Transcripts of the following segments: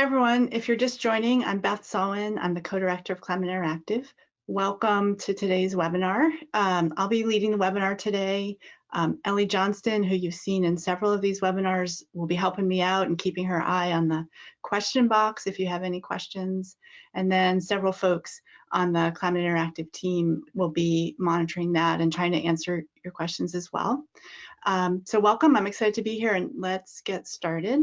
hi everyone. If you're just joining, I'm Beth Sullivan. I'm the co-director of Climate Interactive. Welcome to today's webinar. Um, I'll be leading the webinar today. Um, Ellie Johnston, who you've seen in several of these webinars, will be helping me out and keeping her eye on the question box if you have any questions. And then several folks on the Climate Interactive team will be monitoring that and trying to answer your questions as well. Um, so welcome, I'm excited to be here and let's get started.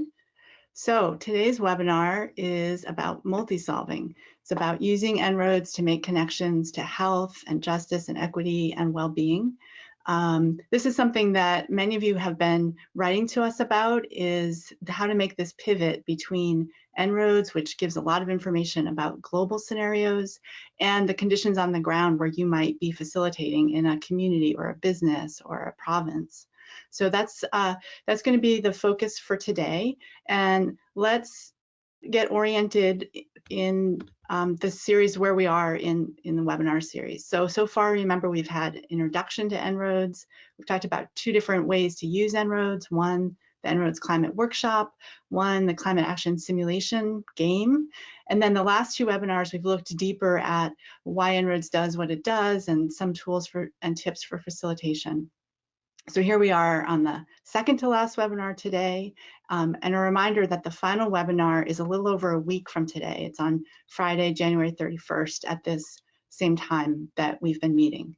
So today's webinar is about multi-solving. It's about using En-ROADS to make connections to health and justice and equity and well-being. Um, this is something that many of you have been writing to us about is how to make this pivot between En-ROADS, which gives a lot of information about global scenarios, and the conditions on the ground where you might be facilitating in a community or a business or a province. So that's uh, that's going to be the focus for today. And let's get oriented in um, the series where we are in, in the webinar series. So, so far, remember, we've had introduction to En-ROADS. We've talked about two different ways to use En-ROADS. One, the En-ROADS Climate Workshop, one, the Climate Action Simulation game. And then the last two webinars, we've looked deeper at why En-ROADS does what it does and some tools for and tips for facilitation. So here we are on the second to last webinar today, um, and a reminder that the final webinar is a little over a week from today. It's on Friday, January 31st at this same time that we've been meeting.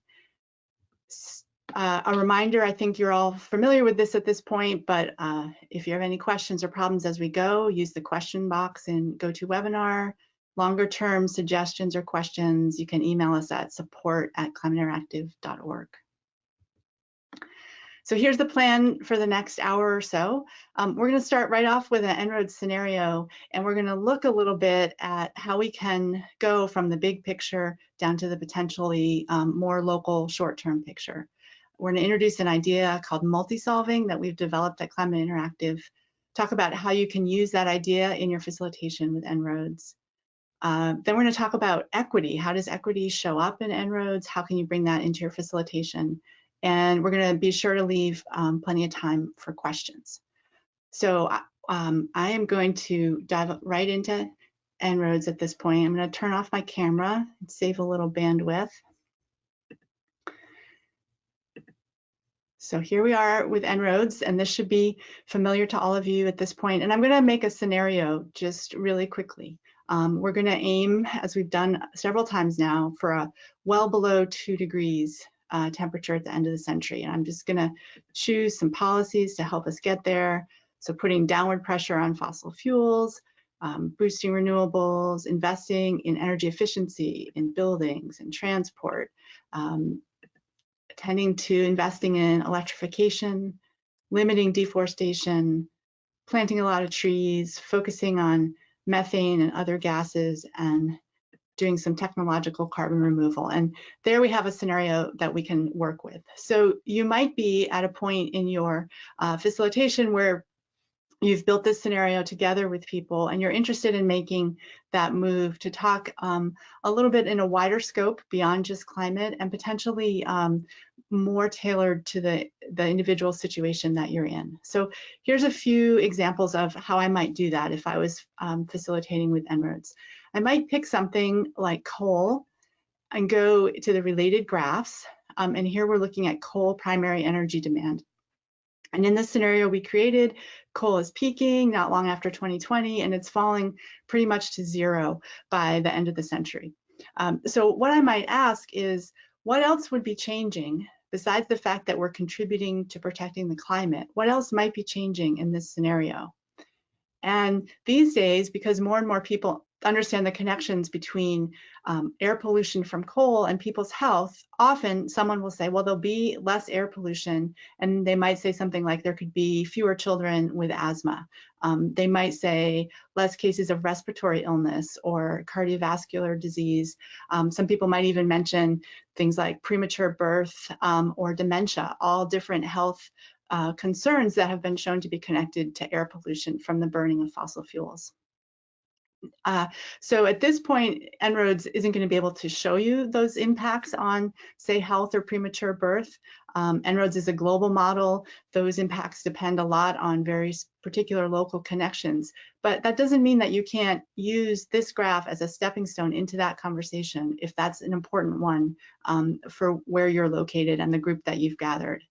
Uh, a reminder, I think you're all familiar with this at this point, but uh, if you have any questions or problems as we go, use the question box in GoToWebinar. Longer term suggestions or questions, you can email us at support at climateinteractive.org. So here's the plan for the next hour or so. Um, we're going to start right off with an En-ROADS scenario, and we're going to look a little bit at how we can go from the big picture down to the potentially um, more local short-term picture. We're going to introduce an idea called multi-solving that we've developed at Climate Interactive. Talk about how you can use that idea in your facilitation with En-ROADS. Uh, then we're going to talk about equity. How does equity show up in En-ROADS? How can you bring that into your facilitation? And we're going to be sure to leave um, plenty of time for questions. So um, I am going to dive right into En-ROADS at this point. I'm going to turn off my camera and save a little bandwidth. So here we are with En-ROADS, and this should be familiar to all of you at this point. And I'm going to make a scenario just really quickly. Um, we're going to aim, as we've done several times now, for a well below two degrees uh, temperature at the end of the century. And I'm just gonna choose some policies to help us get there. So putting downward pressure on fossil fuels, um, boosting renewables, investing in energy efficiency in buildings and transport, um, tending to investing in electrification, limiting deforestation, planting a lot of trees, focusing on methane and other gases, and doing some technological carbon removal. And there we have a scenario that we can work with. So you might be at a point in your uh, facilitation where you've built this scenario together with people and you're interested in making that move to talk um, a little bit in a wider scope beyond just climate and potentially um, more tailored to the, the individual situation that you're in. So here's a few examples of how I might do that if I was um, facilitating with En-ROADS. I might pick something like coal and go to the related graphs. Um, and here we're looking at coal primary energy demand. And in this scenario we created, coal is peaking not long after 2020, and it's falling pretty much to zero by the end of the century. Um, so what I might ask is, what else would be changing besides the fact that we're contributing to protecting the climate? What else might be changing in this scenario? And these days, because more and more people understand the connections between um, air pollution from coal and people's health, often someone will say, well, there'll be less air pollution. And they might say something like there could be fewer children with asthma. Um, they might say less cases of respiratory illness or cardiovascular disease. Um, some people might even mention things like premature birth um, or dementia, all different health uh, concerns that have been shown to be connected to air pollution from the burning of fossil fuels. Uh, so at this point, En-ROADS isn't going to be able to show you those impacts on, say, health or premature birth. Um, En-ROADS is a global model. Those impacts depend a lot on very particular local connections. But that doesn't mean that you can't use this graph as a stepping stone into that conversation if that's an important one um, for where you're located and the group that you've gathered.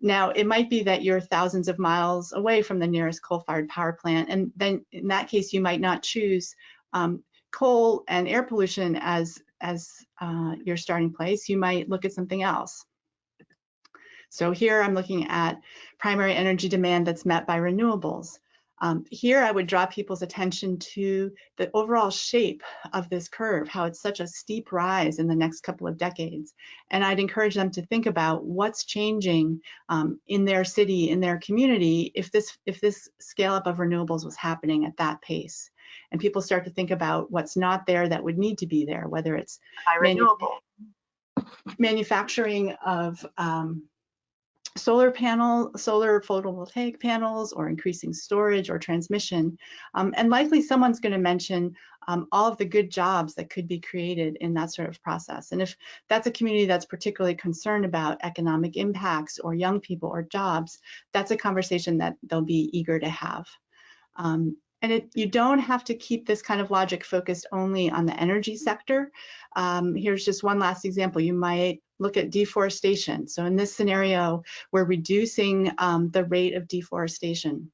Now, it might be that you're thousands of miles away from the nearest coal-fired power plant, and then in that case, you might not choose um, coal and air pollution as, as uh, your starting place. You might look at something else. So here I'm looking at primary energy demand that's met by renewables. Um, here I would draw people's attention to the overall shape of this curve, how it's such a steep rise in the next couple of decades. And I'd encourage them to think about what's changing um, in their city, in their community, if this, if this scale up of renewables was happening at that pace. And people start to think about what's not there that would need to be there, whether it's renewable manufacturing of um, solar panel, solar photovoltaic panels, or increasing storage or transmission. Um, and likely someone's going to mention um, all of the good jobs that could be created in that sort of process. And if that's a community that's particularly concerned about economic impacts or young people or jobs, that's a conversation that they'll be eager to have. Um, and it, you don't have to keep this kind of logic focused only on the energy sector. Um, here's just one last example. You might look at deforestation. So in this scenario, we're reducing um, the rate of deforestation.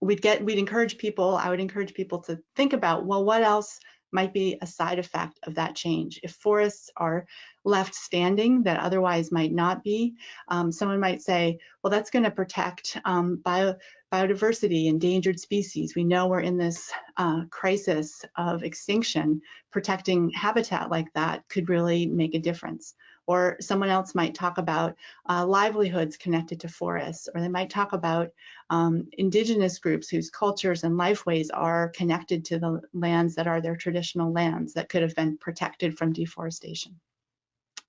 We'd get, we'd encourage people, I would encourage people to think about, well, what else might be a side effect of that change. If forests are left standing that otherwise might not be, um, someone might say, well, that's going to protect um, bio, biodiversity, endangered species. We know we're in this uh, crisis of extinction. Protecting habitat like that could really make a difference. Or someone else might talk about uh, livelihoods connected to forests, or they might talk about um, indigenous groups whose cultures and lifeways are connected to the lands that are their traditional lands that could have been protected from deforestation.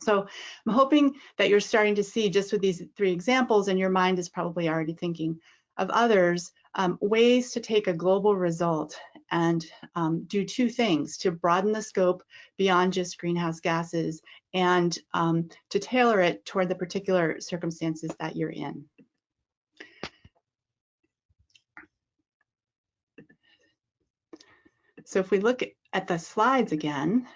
So I'm hoping that you're starting to see just with these three examples and your mind is probably already thinking of others, um, ways to take a global result and um, do two things, to broaden the scope beyond just greenhouse gases and um, to tailor it toward the particular circumstances that you're in. So if we look at the slides again,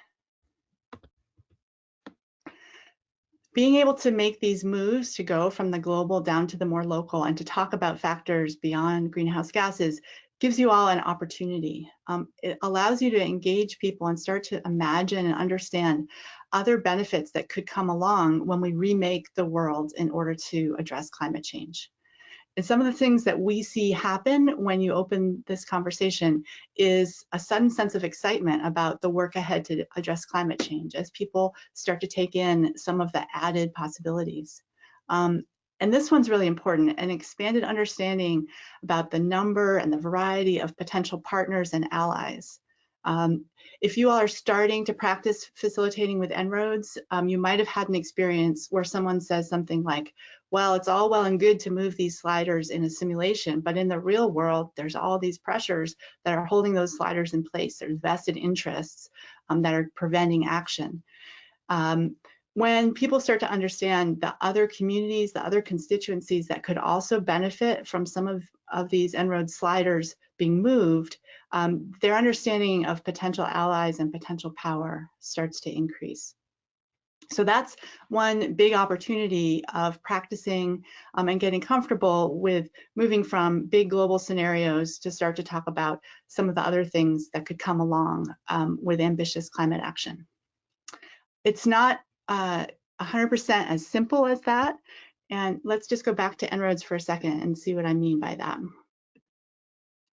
being able to make these moves to go from the global down to the more local and to talk about factors beyond greenhouse gases gives you all an opportunity. Um, it allows you to engage people and start to imagine and understand other benefits that could come along when we remake the world in order to address climate change. And some of the things that we see happen when you open this conversation is a sudden sense of excitement about the work ahead to address climate change as people start to take in some of the added possibilities. Um, and this one's really important, an expanded understanding about the number and the variety of potential partners and allies. Um, if you all are starting to practice facilitating with En-ROADS, um, you might have had an experience where someone says something like, well, it's all well and good to move these sliders in a simulation, but in the real world, there's all these pressures that are holding those sliders in place. There's vested interests um, that are preventing action. Um, when people start to understand the other communities, the other constituencies that could also benefit from some of, of these En-ROAD sliders being moved, um, their understanding of potential allies and potential power starts to increase. So that's one big opportunity of practicing um, and getting comfortable with moving from big global scenarios to start to talk about some of the other things that could come along um, with ambitious climate action. It's not 100% uh, as simple as that. And let's just go back to En-ROADS for a second and see what I mean by that.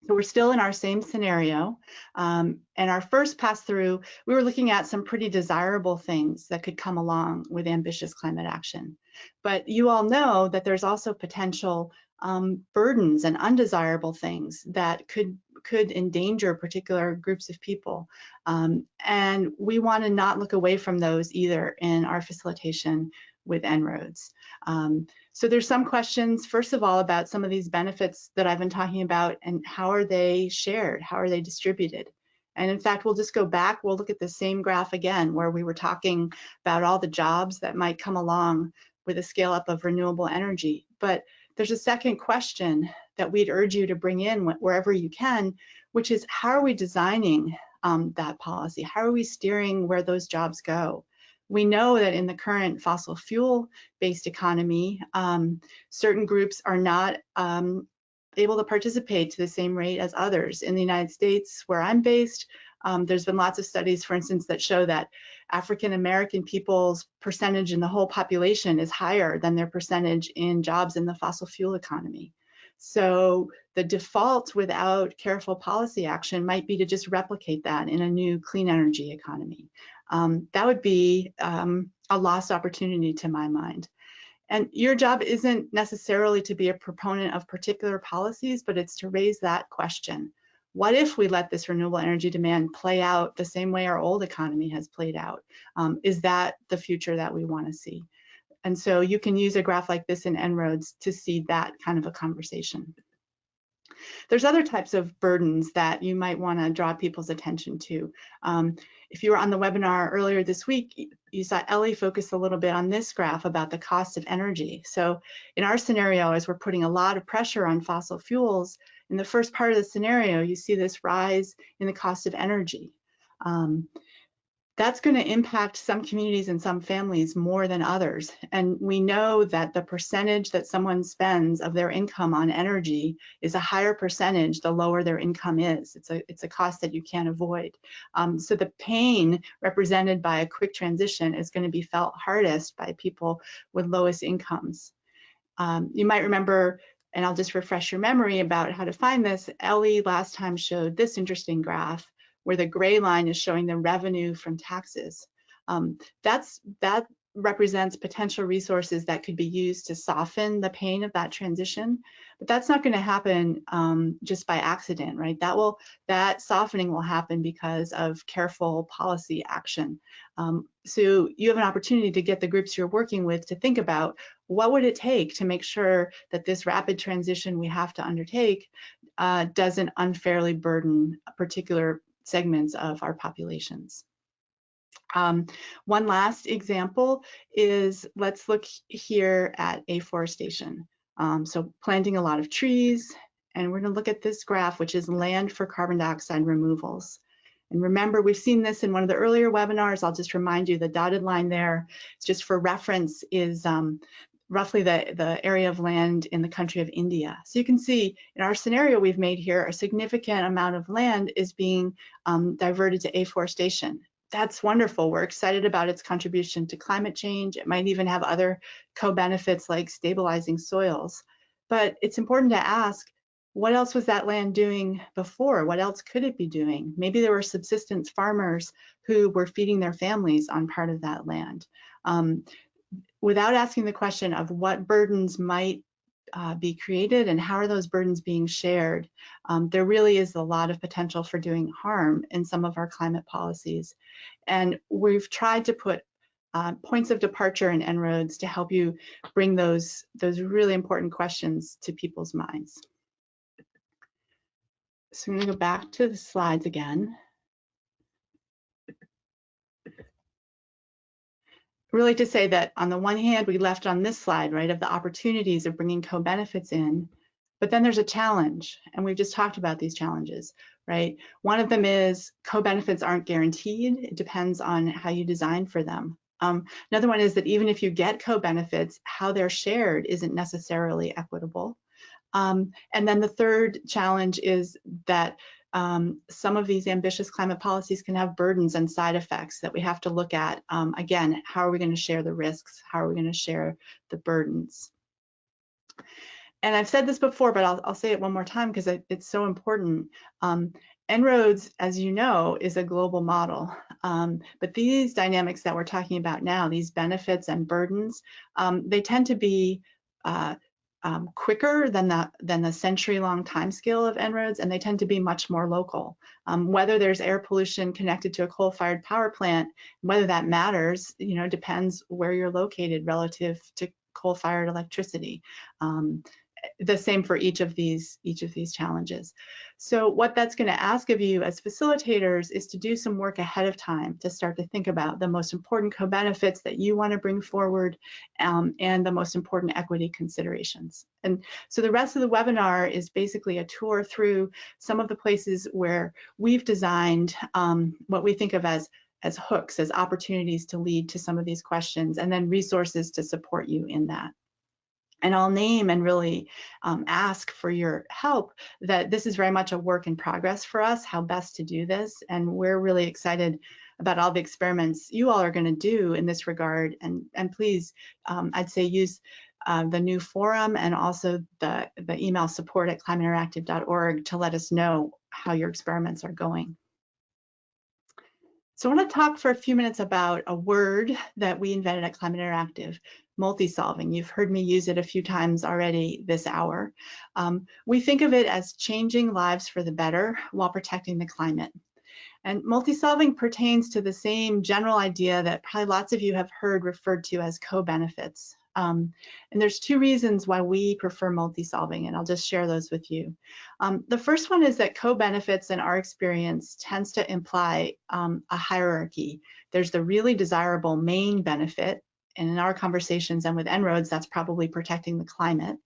So we're still in our same scenario. Um, and our first pass through, we were looking at some pretty desirable things that could come along with ambitious climate action. But you all know that there's also potential um, burdens and undesirable things that could could endanger particular groups of people. Um, and we want to not look away from those either in our facilitation with En-ROADS. Um, so there's some questions, first of all, about some of these benefits that I've been talking about and how are they shared? How are they distributed? And in fact, we'll just go back, we'll look at the same graph again, where we were talking about all the jobs that might come along with a scale up of renewable energy. But there's a second question that we'd urge you to bring in wherever you can, which is how are we designing um, that policy? How are we steering where those jobs go? We know that in the current fossil fuel based economy, um, certain groups are not um, able to participate to the same rate as others. In the United States, where I'm based, um, there's been lots of studies, for instance, that show that African American people's percentage in the whole population is higher than their percentage in jobs in the fossil fuel economy. So the default without careful policy action might be to just replicate that in a new clean energy economy. Um, that would be um, a lost opportunity to my mind. And your job isn't necessarily to be a proponent of particular policies, but it's to raise that question. What if we let this renewable energy demand play out the same way our old economy has played out? Um, is that the future that we want to see? And so you can use a graph like this in En-ROADS to see that kind of a conversation. There's other types of burdens that you might want to draw people's attention to. Um, if you were on the webinar earlier this week, you saw Ellie focus a little bit on this graph about the cost of energy. So in our scenario, as we're putting a lot of pressure on fossil fuels, in the first part of the scenario, you see this rise in the cost of energy. Um, that's going to impact some communities and some families more than others. And we know that the percentage that someone spends of their income on energy is a higher percentage the lower their income is. It's a, it's a cost that you can't avoid. Um, so the pain represented by a quick transition is going to be felt hardest by people with lowest incomes. Um, you might remember and I'll just refresh your memory about how to find this. Ellie last time showed this interesting graph where the gray line is showing the revenue from taxes. Um, that's that represents potential resources that could be used to soften the pain of that transition but that's not going to happen um, just by accident right that will that softening will happen because of careful policy action um, so you have an opportunity to get the groups you're working with to think about what would it take to make sure that this rapid transition we have to undertake uh, doesn't unfairly burden a particular segments of our populations. Um, one last example is let's look here at afforestation. Um, so planting a lot of trees, and we're gonna look at this graph, which is land for carbon dioxide removals. And remember, we've seen this in one of the earlier webinars. I'll just remind you the dotted line there, just for reference, is um, roughly the, the area of land in the country of India. So you can see in our scenario we've made here, a significant amount of land is being um, diverted to afforestation. That's wonderful. We're excited about its contribution to climate change. It might even have other co-benefits like stabilizing soils. But it's important to ask, what else was that land doing before? What else could it be doing? Maybe there were subsistence farmers who were feeding their families on part of that land. Um, without asking the question of what burdens might uh, be created and how are those burdens being shared, um, there really is a lot of potential for doing harm in some of our climate policies. And we've tried to put uh, points of departure in En-ROADS to help you bring those, those really important questions to people's minds. So I'm gonna go back to the slides again. Really to say that on the one hand, we left on this slide, right, of the opportunities of bringing co-benefits in, but then there's a challenge, and we've just talked about these challenges, right? One of them is co-benefits aren't guaranteed. It depends on how you design for them. Um, another one is that even if you get co-benefits, how they're shared isn't necessarily equitable. Um, and then the third challenge is that um, some of these ambitious climate policies can have burdens and side effects that we have to look at. Um, again, how are we going to share the risks? How are we going to share the burdens? And I've said this before, but I'll, I'll say it one more time because it, it's so important. Um, En-ROADS, as you know, is a global model. Um, but these dynamics that we're talking about now, these benefits and burdens, um, they tend to be uh, um, quicker than the, than the century-long timescale of En-ROADS, and they tend to be much more local. Um, whether there's air pollution connected to a coal-fired power plant, whether that matters, you know, depends where you're located relative to coal-fired electricity. Um, the same for each of these each of these challenges. So what that's going to ask of you as facilitators is to do some work ahead of time to start to think about the most important co-benefits that you want to bring forward um, and the most important equity considerations. And so the rest of the webinar is basically a tour through some of the places where we've designed um, what we think of as as hooks, as opportunities to lead to some of these questions, and then resources to support you in that and I'll name and really um, ask for your help that this is very much a work in progress for us, how best to do this. And we're really excited about all the experiments you all are going to do in this regard. And, and please, um, I'd say use uh, the new forum and also the, the email support at climateinteractive.org to let us know how your experiments are going. So I want to talk for a few minutes about a word that we invented at Climate Interactive, multi-solving. You've heard me use it a few times already this hour. Um, we think of it as changing lives for the better while protecting the climate. And multi-solving pertains to the same general idea that probably lots of you have heard referred to as co-benefits. Um, and there's two reasons why we prefer multi-solving, and I'll just share those with you. Um, the first one is that co-benefits in our experience tends to imply um, a hierarchy. There's the really desirable main benefit, and in our conversations and with En-ROADS, that's probably protecting the climate.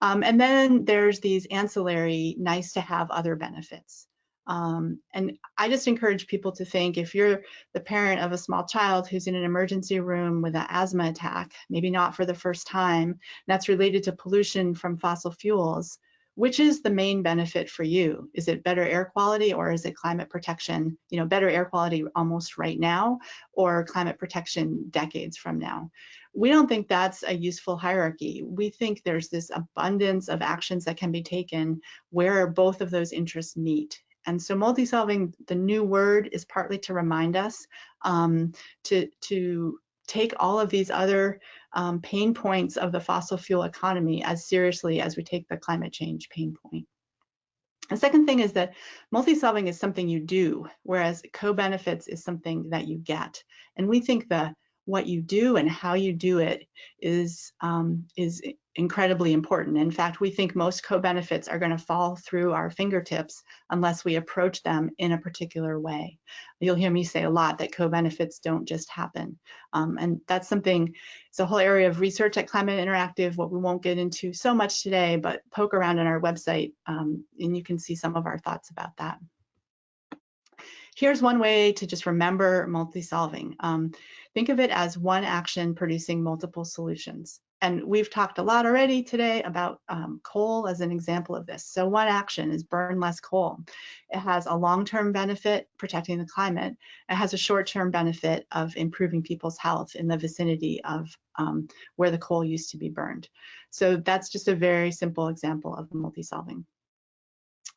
Um, and then there's these ancillary, nice to have other benefits. Um, and I just encourage people to think if you're the parent of a small child who's in an emergency room with an asthma attack, maybe not for the first time, that's related to pollution from fossil fuels, which is the main benefit for you? Is it better air quality or is it climate protection, you know, better air quality almost right now or climate protection decades from now? We don't think that's a useful hierarchy. We think there's this abundance of actions that can be taken where both of those interests meet. And so multi-solving, the new word is partly to remind us um, to, to take all of these other um, pain points of the fossil fuel economy as seriously as we take the climate change pain point. The second thing is that multi-solving is something you do, whereas co-benefits is something that you get. And we think the what you do and how you do it is um, is incredibly important. In fact, we think most co-benefits are going to fall through our fingertips unless we approach them in a particular way. You'll hear me say a lot that co-benefits don't just happen. Um, and that's something, it's a whole area of research at Climate Interactive, what we won't get into so much today, but poke around on our website um, and you can see some of our thoughts about that. Here's one way to just remember multi-solving. Um, think of it as one action producing multiple solutions. And we've talked a lot already today about um, coal as an example of this. So one action is burn less coal. It has a long-term benefit protecting the climate. It has a short-term benefit of improving people's health in the vicinity of um, where the coal used to be burned. So that's just a very simple example of multi-solving.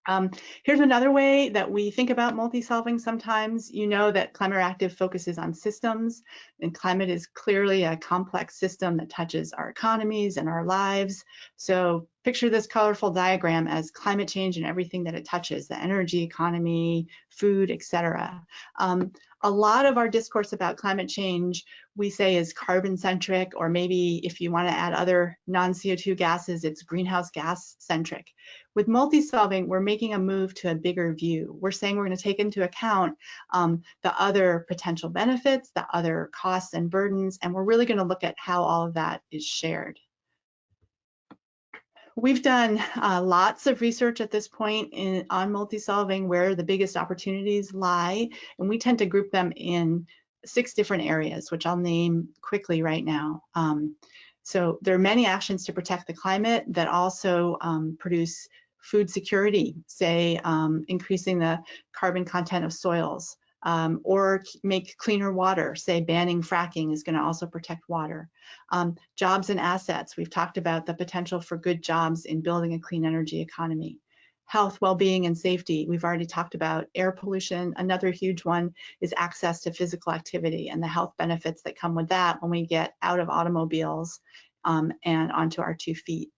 Um, here's another way that we think about multi-solving sometimes. You know that Climate Interactive focuses on systems, and climate is clearly a complex system that touches our economies and our lives. So picture this colorful diagram as climate change and everything that it touches, the energy economy, food, etc. Um, a lot of our discourse about climate change we say is carbon centric, or maybe if you want to add other non-CO2 gases, it's greenhouse gas centric. With multi-solving, we're making a move to a bigger view. We're saying we're going to take into account um, the other potential benefits, the other costs and burdens, and we're really going to look at how all of that is shared. We've done uh, lots of research at this point in, on multi-solving where the biggest opportunities lie, and we tend to group them in six different areas, which I'll name quickly right now. Um, so there are many actions to protect the climate that also um, produce food security, say um, increasing the carbon content of soils, um, or make cleaner water, say banning fracking is going to also protect water. Um, jobs and assets, we've talked about the potential for good jobs in building a clean energy economy. Health, well-being, and safety, we've already talked about. Air pollution, another huge one is access to physical activity and the health benefits that come with that when we get out of automobiles um, and onto our two feet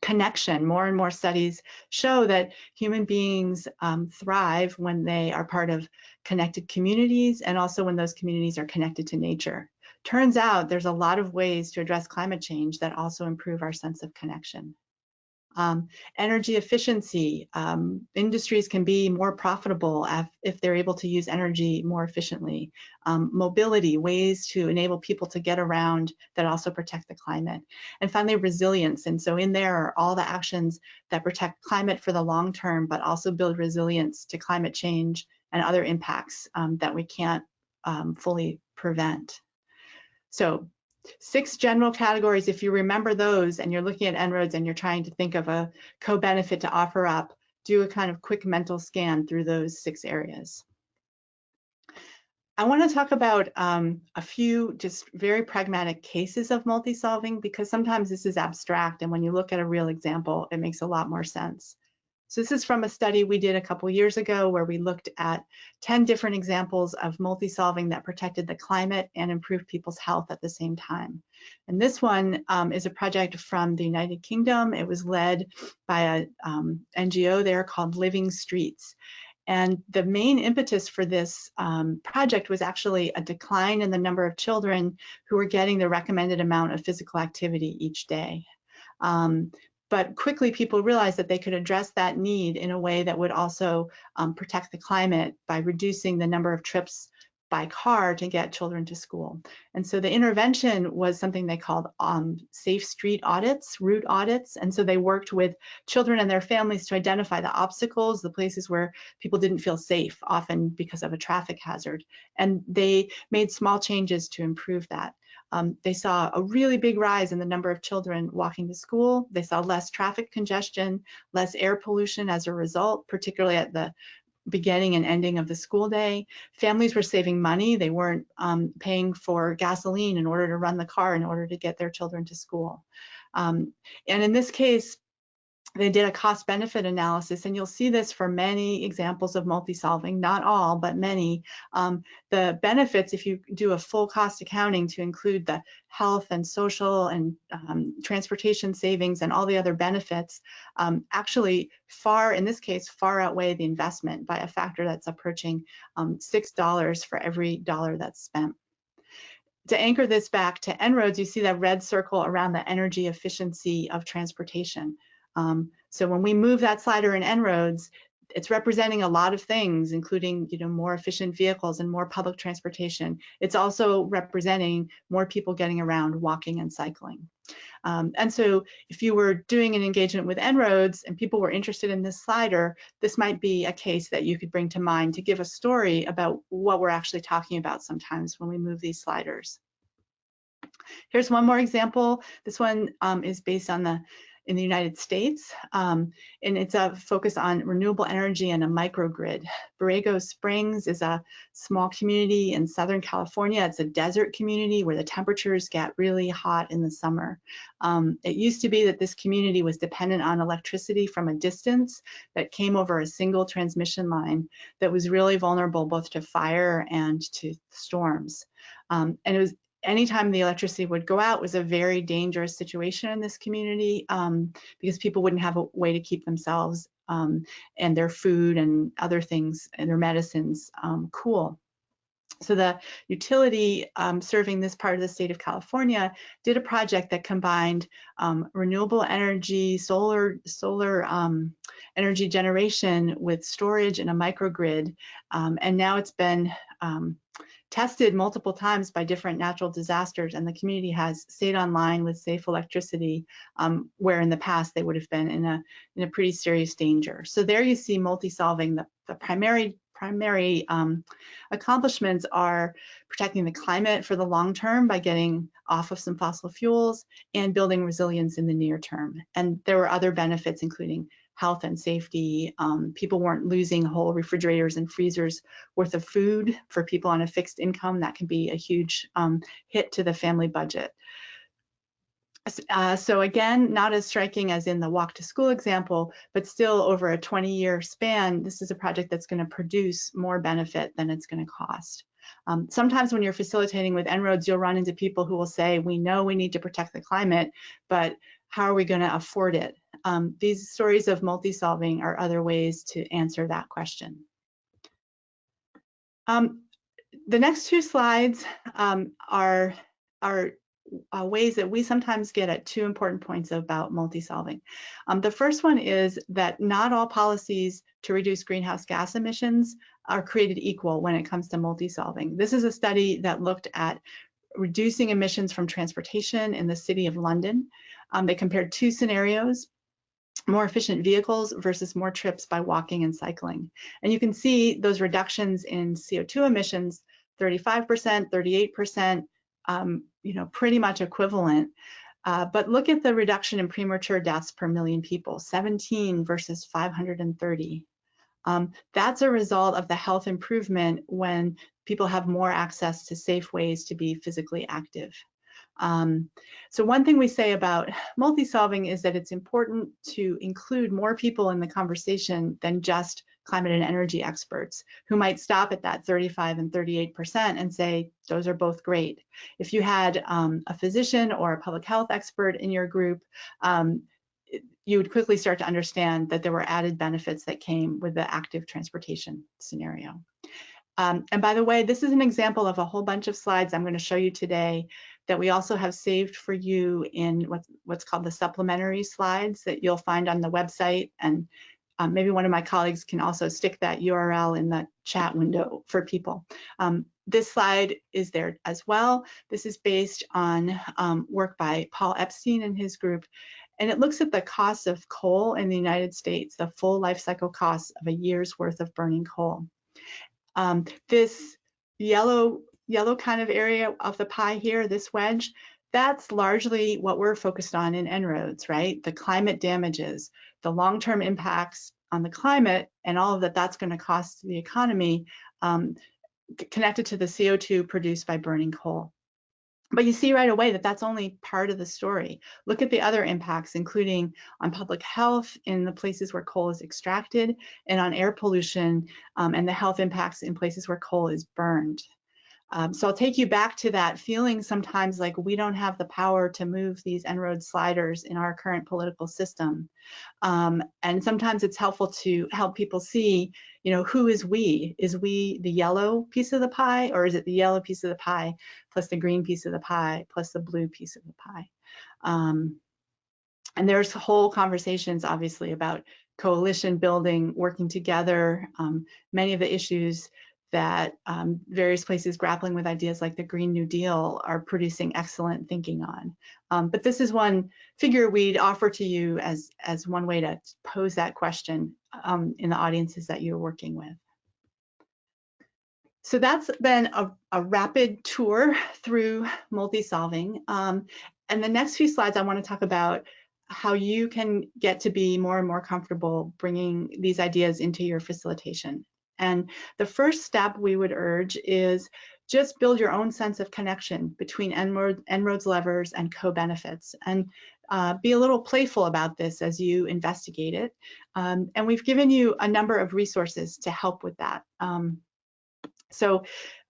connection. More and more studies show that human beings um, thrive when they are part of connected communities and also when those communities are connected to nature. Turns out there's a lot of ways to address climate change that also improve our sense of connection. Um, energy efficiency, um, industries can be more profitable if they're able to use energy more efficiently. Um, mobility, ways to enable people to get around that also protect the climate. And finally, resilience. And so in there are all the actions that protect climate for the long term, but also build resilience to climate change and other impacts um, that we can't um, fully prevent. So six general categories, if you remember those and you're looking at En-ROADS and you're trying to think of a co-benefit to offer up, do a kind of quick mental scan through those six areas. I want to talk about um, a few just very pragmatic cases of multi-solving because sometimes this is abstract and when you look at a real example, it makes a lot more sense. So this is from a study we did a couple years ago where we looked at 10 different examples of multi-solving that protected the climate and improved people's health at the same time. And this one um, is a project from the United Kingdom. It was led by an um, NGO there called Living Streets. And the main impetus for this um, project was actually a decline in the number of children who were getting the recommended amount of physical activity each day. Um, but quickly people realized that they could address that need in a way that would also um, protect the climate by reducing the number of trips by car to get children to school. And so the intervention was something they called um, safe street audits, route audits. And so they worked with children and their families to identify the obstacles, the places where people didn't feel safe, often because of a traffic hazard. And they made small changes to improve that. Um, they saw a really big rise in the number of children walking to school. They saw less traffic congestion, less air pollution as a result, particularly at the beginning and ending of the school day. Families were saving money. They weren't um, paying for gasoline in order to run the car in order to get their children to school. Um, and in this case, they did a cost benefit analysis and you'll see this for many examples of multi-solving, not all, but many. Um, the benefits, if you do a full cost accounting to include the health and social and um, transportation savings and all the other benefits, um, actually far, in this case, far outweigh the investment by a factor that's approaching um, $6 for every dollar that's spent to anchor this back to En-ROADS, you see that red circle around the energy efficiency of transportation. Um, so when we move that slider in En-ROADS, it's representing a lot of things, including you know more efficient vehicles and more public transportation. It's also representing more people getting around walking and cycling. Um, and so if you were doing an engagement with En-ROADS and people were interested in this slider, this might be a case that you could bring to mind to give a story about what we're actually talking about sometimes when we move these sliders. Here's one more example. This one um, is based on the in the United States, um, and it's a focus on renewable energy and a microgrid. Borrego Springs is a small community in Southern California. It's a desert community where the temperatures get really hot in the summer. Um, it used to be that this community was dependent on electricity from a distance that came over a single transmission line that was really vulnerable both to fire and to storms. Um, and it was anytime the electricity would go out was a very dangerous situation in this community um, because people wouldn't have a way to keep themselves um, and their food and other things and their medicines um, cool. So the utility um, serving this part of the state of California did a project that combined um, renewable energy, solar, solar um, energy generation with storage and a microgrid. and now it's been tested multiple times by different natural disasters and the community has stayed online with safe electricity um, where in the past they would have been in a in a pretty serious danger. So there you see multi-solving the, the primary primary um, accomplishments are protecting the climate for the long term by getting off of some fossil fuels and building resilience in the near term. And there were other benefits including health and safety. Um, people weren't losing whole refrigerators and freezers worth of food for people on a fixed income. That can be a huge um, hit to the family budget. Uh, so again, not as striking as in the walk to school example, but still over a 20 year span, this is a project that's gonna produce more benefit than it's gonna cost. Um, sometimes when you're facilitating with En-ROADS, you'll run into people who will say, we know we need to protect the climate, but how are we gonna afford it? Um, these stories of multi-solving are other ways to answer that question. Um, the next two slides um, are, are uh, ways that we sometimes get at two important points about multi-solving. Um, the first one is that not all policies to reduce greenhouse gas emissions are created equal when it comes to multi-solving. This is a study that looked at reducing emissions from transportation in the city of London. Um, they compared two scenarios, more efficient vehicles versus more trips by walking and cycling. And you can see those reductions in CO2 emissions, 35%, 38%, um, you know, pretty much equivalent. Uh, but look at the reduction in premature deaths per million people, 17 versus 530. Um, that's a result of the health improvement when people have more access to safe ways to be physically active. Um, so one thing we say about multi-solving is that it's important to include more people in the conversation than just climate and energy experts who might stop at that 35 and 38% and say, those are both great. If you had um, a physician or a public health expert in your group, um, you would quickly start to understand that there were added benefits that came with the active transportation scenario. Um, and by the way, this is an example of a whole bunch of slides I'm going to show you today that we also have saved for you in what's, what's called the supplementary slides that you'll find on the website. And um, maybe one of my colleagues can also stick that URL in the chat window for people. Um, this slide is there as well. This is based on um, work by Paul Epstein and his group. And it looks at the cost of coal in the United States, the full life cycle cost of a year's worth of burning coal. Um, this yellow yellow kind of area of the pie here, this wedge, that's largely what we're focused on in En-ROADS, right? The climate damages, the long-term impacts on the climate and all of that that's going to cost the economy um, connected to the CO2 produced by burning coal. But you see right away that that's only part of the story. Look at the other impacts, including on public health in the places where coal is extracted and on air pollution um, and the health impacts in places where coal is burned. Um, so I'll take you back to that feeling sometimes like we don't have the power to move these En-ROAD sliders in our current political system. Um, and sometimes it's helpful to help people see, you know, who is we? Is we the yellow piece of the pie or is it the yellow piece of the pie plus the green piece of the pie plus the blue piece of the pie? Um, and there's whole conversations obviously about coalition building, working together, um, many of the issues that um, various places grappling with ideas like the Green New Deal are producing excellent thinking on. Um, but this is one figure we'd offer to you as, as one way to pose that question um, in the audiences that you're working with. So that's been a, a rapid tour through multi-solving. Um, and the next few slides I want to talk about how you can get to be more and more comfortable bringing these ideas into your facilitation and the first step we would urge is just build your own sense of connection between En-ROADS levers and co-benefits and uh, be a little playful about this as you investigate it. Um, and we've given you a number of resources to help with that. Um, so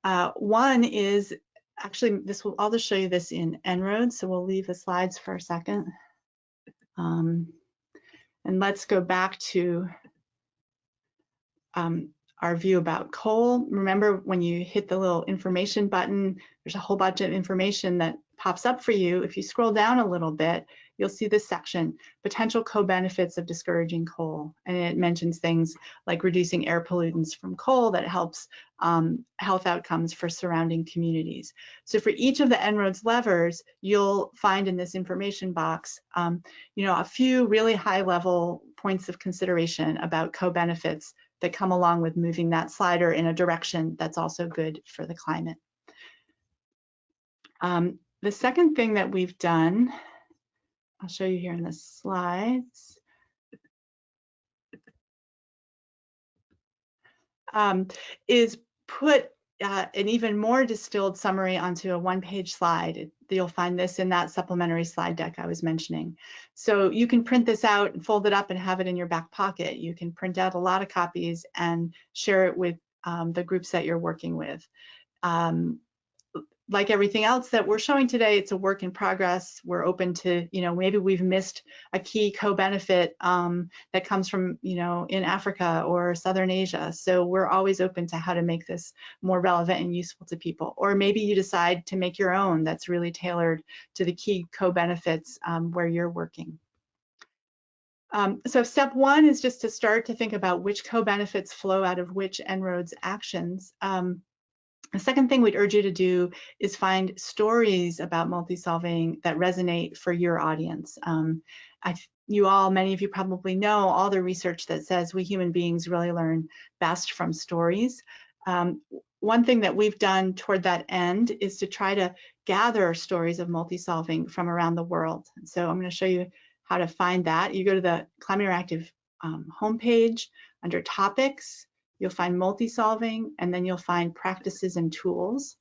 uh, one is actually this will I'll just show you this in En-ROADS, so we'll leave the slides for a second. Um, and let's go back to um, our view about coal. Remember when you hit the little information button, there's a whole bunch of information that pops up for you. If you scroll down a little bit, you'll see this section, potential co-benefits of discouraging coal. And it mentions things like reducing air pollutants from coal that helps um, health outcomes for surrounding communities. So for each of the En-ROADS levers, you'll find in this information box, um, you know, a few really high level points of consideration about co-benefits that come along with moving that slider in a direction that's also good for the climate. Um, the second thing that we've done, I'll show you here in the slides, um, is put uh, an even more distilled summary onto a one-page slide. You'll find this in that supplementary slide deck I was mentioning. So you can print this out and fold it up and have it in your back pocket. You can print out a lot of copies and share it with um, the groups that you're working with. Um, like everything else that we're showing today, it's a work in progress. We're open to, you know, maybe we've missed a key co-benefit um, that comes from, you know, in Africa or Southern Asia. So we're always open to how to make this more relevant and useful to people. Or maybe you decide to make your own that's really tailored to the key co-benefits um, where you're working. Um, so step one is just to start to think about which co-benefits flow out of which En-ROADS actions. Um, the second thing we'd urge you to do is find stories about multi-solving that resonate for your audience. Um, you all, many of you probably know all the research that says we human beings really learn best from stories. Um, one thing that we've done toward that end is to try to gather stories of multi-solving from around the world. So I'm going to show you how to find that. You go to the Climate Interactive um, homepage under topics, you'll find multi-solving, and then you'll find practices and tools.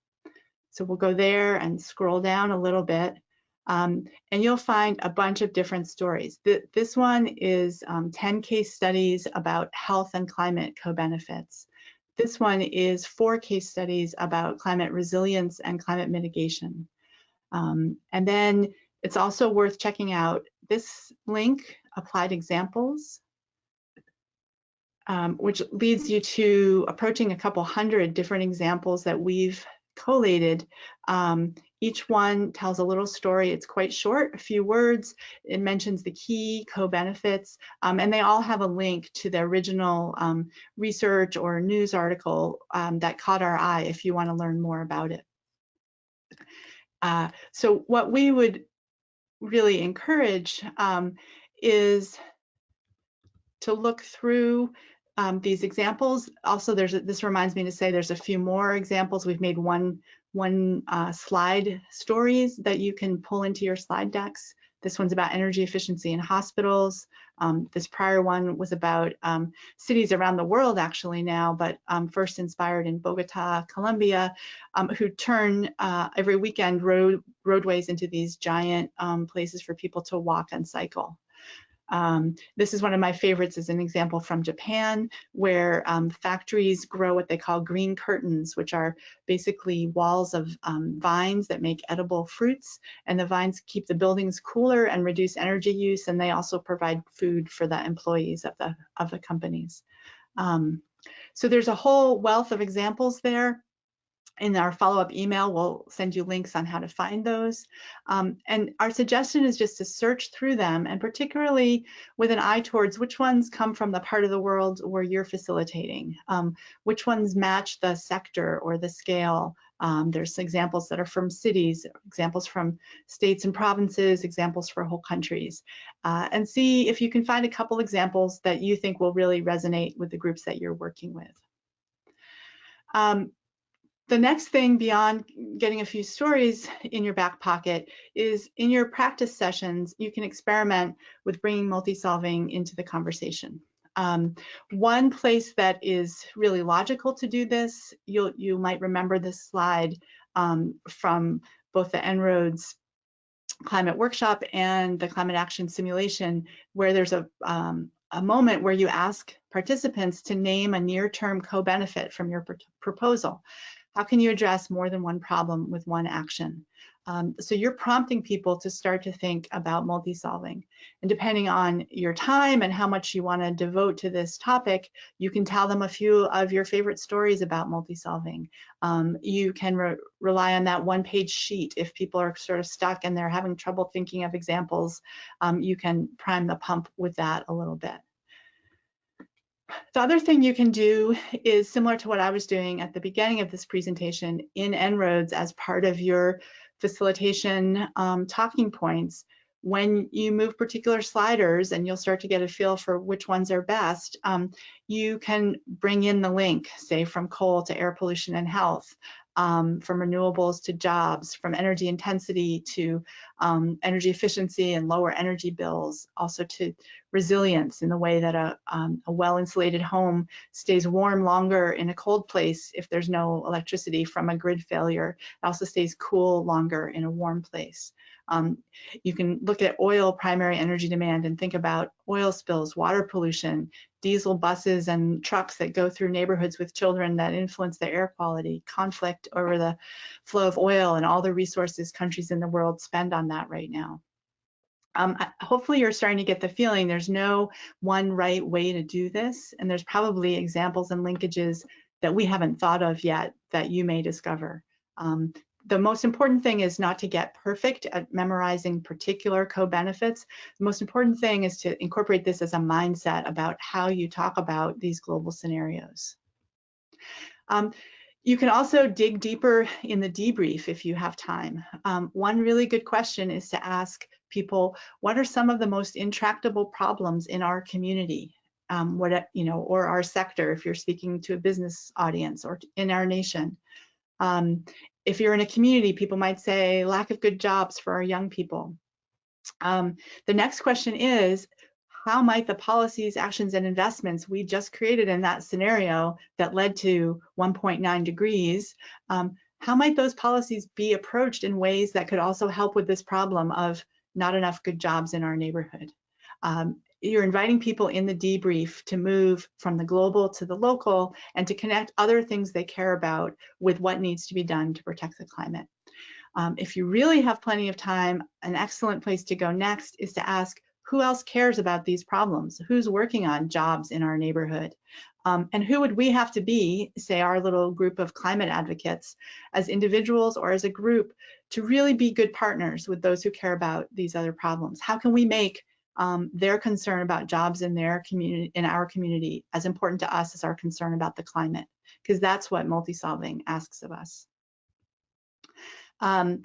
So we'll go there and scroll down a little bit, um, and you'll find a bunch of different stories. Th this one is um, 10 case studies about health and climate co-benefits. This one is four case studies about climate resilience and climate mitigation. Um, and then it's also worth checking out this link, applied examples, um, which leads you to approaching a couple hundred different examples that we've collated. Um, each one tells a little story. It's quite short, a few words. It mentions the key co-benefits, um, and they all have a link to the original um, research or news article um, that caught our eye if you want to learn more about it. Uh, so what we would really encourage um, is to look through um, these examples. Also, there's a, this reminds me to say there's a few more examples. We've made one one uh, slide stories that you can pull into your slide decks. This one's about energy efficiency in hospitals. Um, this prior one was about um, cities around the world actually now, but um, first inspired in Bogota, Colombia, um, who turn uh, every weekend road roadways into these giant um, places for people to walk and cycle. Um, this is one of my favorites as an example from Japan, where um, factories grow what they call green curtains, which are basically walls of um, vines that make edible fruits. And the vines keep the buildings cooler and reduce energy use, and they also provide food for the employees of the, of the companies. Um, so there's a whole wealth of examples there in our follow-up email, we'll send you links on how to find those. Um, and our suggestion is just to search through them, and particularly with an eye towards which ones come from the part of the world where you're facilitating, um, which ones match the sector or the scale. Um, there's examples that are from cities, examples from states and provinces, examples for whole countries, uh, and see if you can find a couple examples that you think will really resonate with the groups that you're working with. Um, the next thing beyond getting a few stories in your back pocket is in your practice sessions, you can experiment with bringing multi-solving into the conversation. Um, one place that is really logical to do this, you you might remember this slide um, from both the En-ROADS climate workshop and the climate action simulation, where there's a, um, a moment where you ask participants to name a near-term co-benefit from your pr proposal. How can you address more than one problem with one action? Um, so you're prompting people to start to think about multi-solving. And depending on your time and how much you want to devote to this topic, you can tell them a few of your favorite stories about multi-solving. Um, you can re rely on that one-page sheet. If people are sort of stuck and they're having trouble thinking of examples, um, you can prime the pump with that a little bit. The other thing you can do is similar to what I was doing at the beginning of this presentation in En-ROADS as part of your facilitation um, talking points. When you move particular sliders and you'll start to get a feel for which ones are best, um, you can bring in the link, say from coal to air pollution and health, um, from renewables to jobs, from energy intensity to um, energy efficiency and lower energy bills, also to resilience in the way that a, um, a well-insulated home stays warm longer in a cold place if there's no electricity from a grid failure. It also stays cool longer in a warm place. Um, you can look at oil primary energy demand and think about oil spills, water pollution, diesel buses and trucks that go through neighborhoods with children that influence the air quality, conflict over the flow of oil and all the resources countries in the world spend on that right now. Um, hopefully you're starting to get the feeling there's no one right way to do this, and there's probably examples and linkages that we haven't thought of yet that you may discover. Um, the most important thing is not to get perfect at memorizing particular co-benefits. The most important thing is to incorporate this as a mindset about how you talk about these global scenarios. Um, you can also dig deeper in the debrief if you have time. Um, one really good question is to ask people, what are some of the most intractable problems in our community? Um, what you know, or our sector, if you're speaking to a business audience, or in our nation. Um, if you're in a community, people might say lack of good jobs for our young people. Um, the next question is, how might the policies, actions, and investments we just created in that scenario that led to 1.9 degrees, um, how might those policies be approached in ways that could also help with this problem of not enough good jobs in our neighborhood? Um, you're inviting people in the debrief to move from the global to the local and to connect other things they care about with what needs to be done to protect the climate. Um, if you really have plenty of time, an excellent place to go next is to ask who else cares about these problems? Who's working on jobs in our neighborhood? Um, and who would we have to be, say our little group of climate advocates, as individuals or as a group, to really be good partners with those who care about these other problems? How can we make um, their concern about jobs in their community, in our community, as important to us as our concern about the climate, because that's what multi-solving asks of us. Um,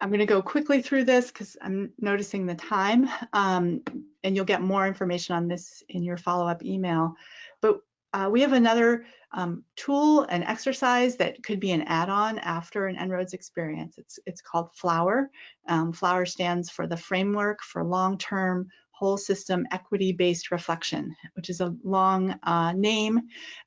I'm going to go quickly through this because I'm noticing the time, um, and you'll get more information on this in your follow-up email. But uh, we have another um, tool, an exercise that could be an add-on after an En-ROADS experience. It's, it's called FLOWER. Um, FLOWER stands for the Framework for Long-Term Whole System Equity-Based Reflection, which is a long uh, name.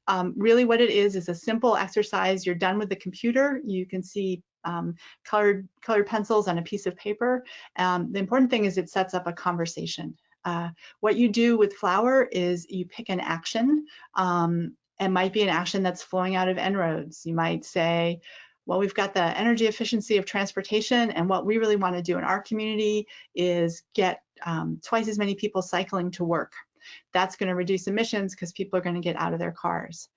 Um, really what it is is a simple exercise. You're done with the computer. You can see um, colored, colored pencils on a piece of paper. Um, the important thing is it sets up a conversation. Uh, what you do with Flower is you pick an action. Um, it might be an action that's flowing out of En-ROADS. You might say, well, we've got the energy efficiency of transportation, and what we really want to do in our community is get um, twice as many people cycling to work. That's going to reduce emissions because people are going to get out of their cars.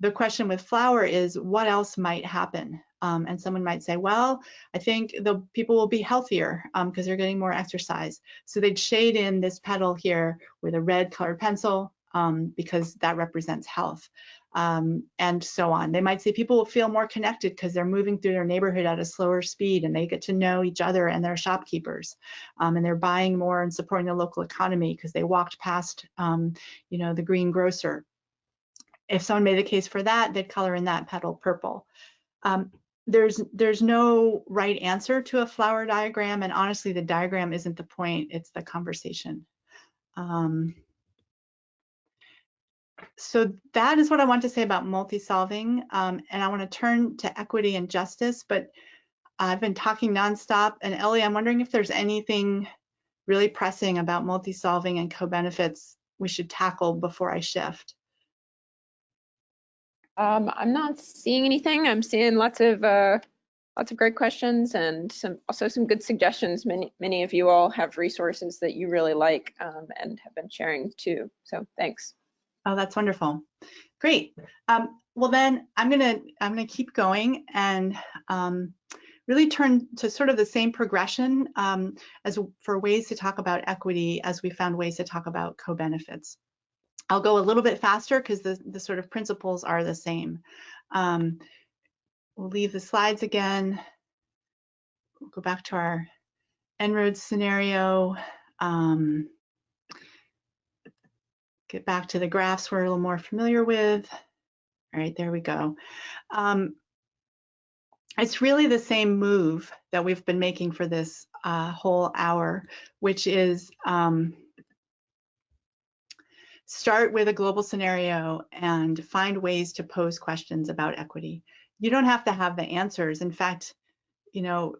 The question with flower is what else might happen? Um, and someone might say, well, I think the people will be healthier because um, they're getting more exercise. So they'd shade in this petal here with a red colored pencil um, because that represents health. Um, and so on. They might say people will feel more connected because they're moving through their neighborhood at a slower speed and they get to know each other and their shopkeepers. Um, and they're buying more and supporting the local economy because they walked past, um, you know, the green grocer. If someone made the case for that, they'd color in that petal purple. Um, there's there's no right answer to a flower diagram and honestly the diagram isn't the point it's the conversation um, so that is what I want to say about multi-solving um, and I want to turn to equity and justice but I've been talking nonstop and Ellie I'm wondering if there's anything really pressing about multi-solving and co-benefits we should tackle before I shift. Um, I'm not seeing anything. I'm seeing lots of uh, lots of great questions and some also some good suggestions. Many many of you all have resources that you really like um, and have been sharing too. So thanks. Oh, that's wonderful. Great. Um, well, then I'm gonna I'm gonna keep going and um, really turn to sort of the same progression um, as for ways to talk about equity as we found ways to talk about co-benefits. I'll go a little bit faster because the, the sort of principles are the same. Um, we'll leave the slides again. We'll go back to our En-ROADS scenario. Um, get back to the graphs we're a little more familiar with. All right, there we go. Um, it's really the same move that we've been making for this uh, whole hour, which is um, start with a global scenario and find ways to pose questions about equity. You don't have to have the answers. In fact, you know,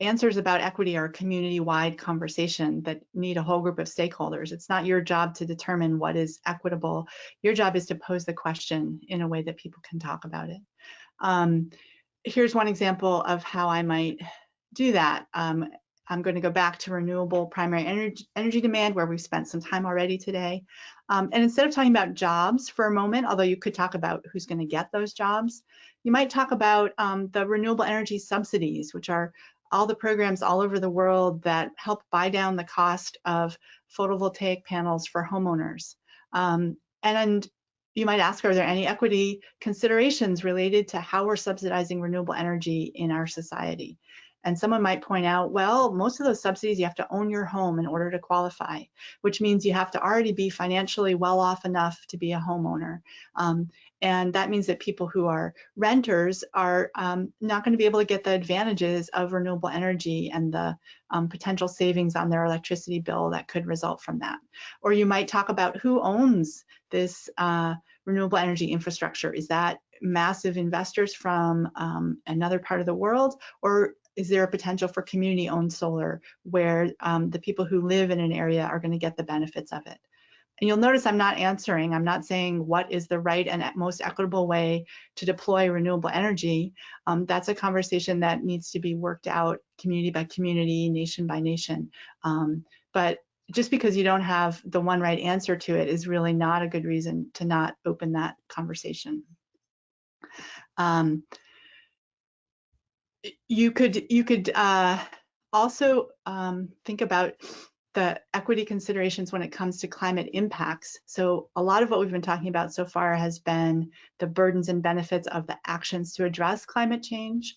answers about equity are a community-wide conversation that need a whole group of stakeholders. It's not your job to determine what is equitable. Your job is to pose the question in a way that people can talk about it. Um, here's one example of how I might do that. Um, I'm going to go back to renewable primary energy, energy demand where we've spent some time already today. Um, and instead of talking about jobs for a moment, although you could talk about who's going to get those jobs, you might talk about um, the renewable energy subsidies, which are all the programs all over the world that help buy down the cost of photovoltaic panels for homeowners. Um, and, and you might ask, are there any equity considerations related to how we're subsidizing renewable energy in our society? And someone might point out, well, most of those subsidies, you have to own your home in order to qualify, which means you have to already be financially well off enough to be a homeowner. Um, and that means that people who are renters are um, not going to be able to get the advantages of renewable energy and the um, potential savings on their electricity bill that could result from that. Or you might talk about who owns this uh, renewable energy infrastructure. Is that massive investors from um, another part of the world, or is there a potential for community owned solar where um, the people who live in an area are going to get the benefits of it? And you'll notice I'm not answering, I'm not saying what is the right and most equitable way to deploy renewable energy. Um, that's a conversation that needs to be worked out community by community, nation by nation. Um, but just because you don't have the one right answer to it is really not a good reason to not open that conversation. Um, you could you could uh, also um, think about the equity considerations when it comes to climate impacts. So a lot of what we've been talking about so far has been the burdens and benefits of the actions to address climate change.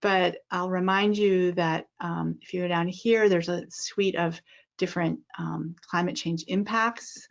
But I'll remind you that um, if you go down here, there's a suite of different um, climate change impacts.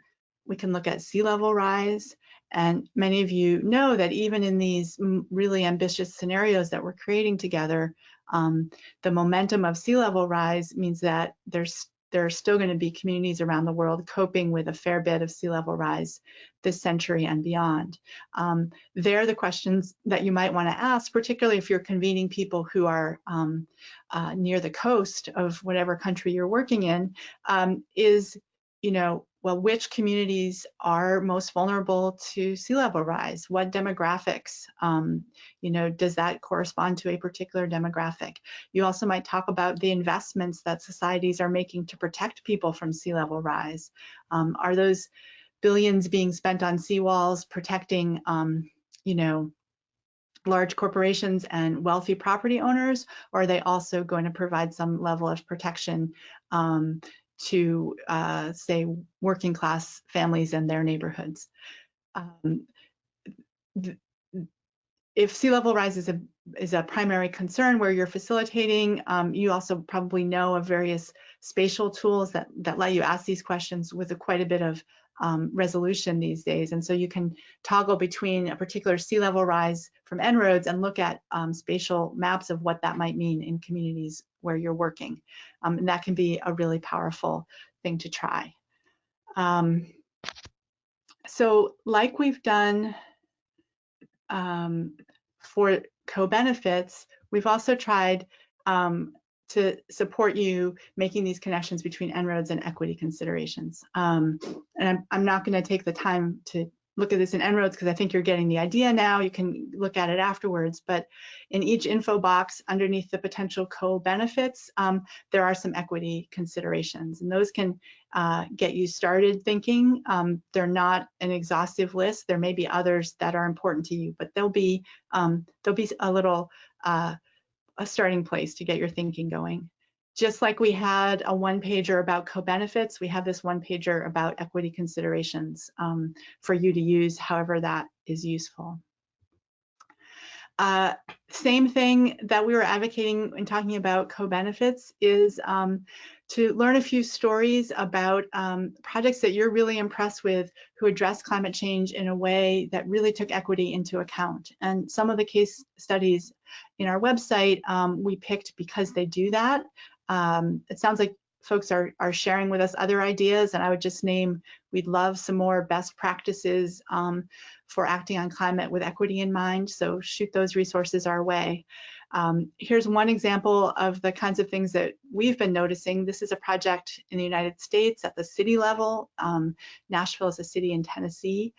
We can look at sea level rise. And many of you know that even in these really ambitious scenarios that we're creating together, um, the momentum of sea level rise means that there's there are still going to be communities around the world coping with a fair bit of sea level rise this century and beyond. Um, they're the questions that you might want to ask, particularly if you're convening people who are um, uh, near the coast of whatever country you're working in, um, is, you know, well, which communities are most vulnerable to sea level rise? What demographics, um, you know, does that correspond to a particular demographic? You also might talk about the investments that societies are making to protect people from sea level rise. Um, are those billions being spent on seawalls protecting, um, you know, large corporations and wealthy property owners, or are they also going to provide some level of protection um, to, uh, say, working class families and their neighborhoods. Um, if sea level rise is a, is a primary concern where you're facilitating, um, you also probably know of various spatial tools that, that let you ask these questions with a, quite a bit of um, resolution these days. And so you can toggle between a particular sea level rise from En-ROADS and look at um, spatial maps of what that might mean in communities where you're working. Um, and that can be a really powerful thing to try. Um, so like we've done um, for co-benefits, we've also tried um, to support you making these connections between En-ROADS and equity considerations. Um, and I'm, I'm not going to take the time to look at this in En-ROADS because I think you're getting the idea now. You can look at it afterwards. But in each info box underneath the potential co-benefits, um, there are some equity considerations. And those can uh, get you started thinking. Um, they're not an exhaustive list. There may be others that are important to you, but there'll be, um, there'll be a little uh, a starting place to get your thinking going. Just like we had a one pager about co-benefits, we have this one pager about equity considerations um, for you to use however that is useful. Uh, same thing that we were advocating in talking about co-benefits is um, to learn a few stories about um, projects that you're really impressed with who address climate change in a way that really took equity into account. And some of the case studies in our website um, we picked because they do that. Um, it sounds like folks are, are sharing with us other ideas and I would just name, we'd love some more best practices um, for acting on climate with equity in mind. So shoot those resources our way. Um, here's one example of the kinds of things that we've been noticing. This is a project in the United States at the city level. Um, Nashville is a city in Tennessee.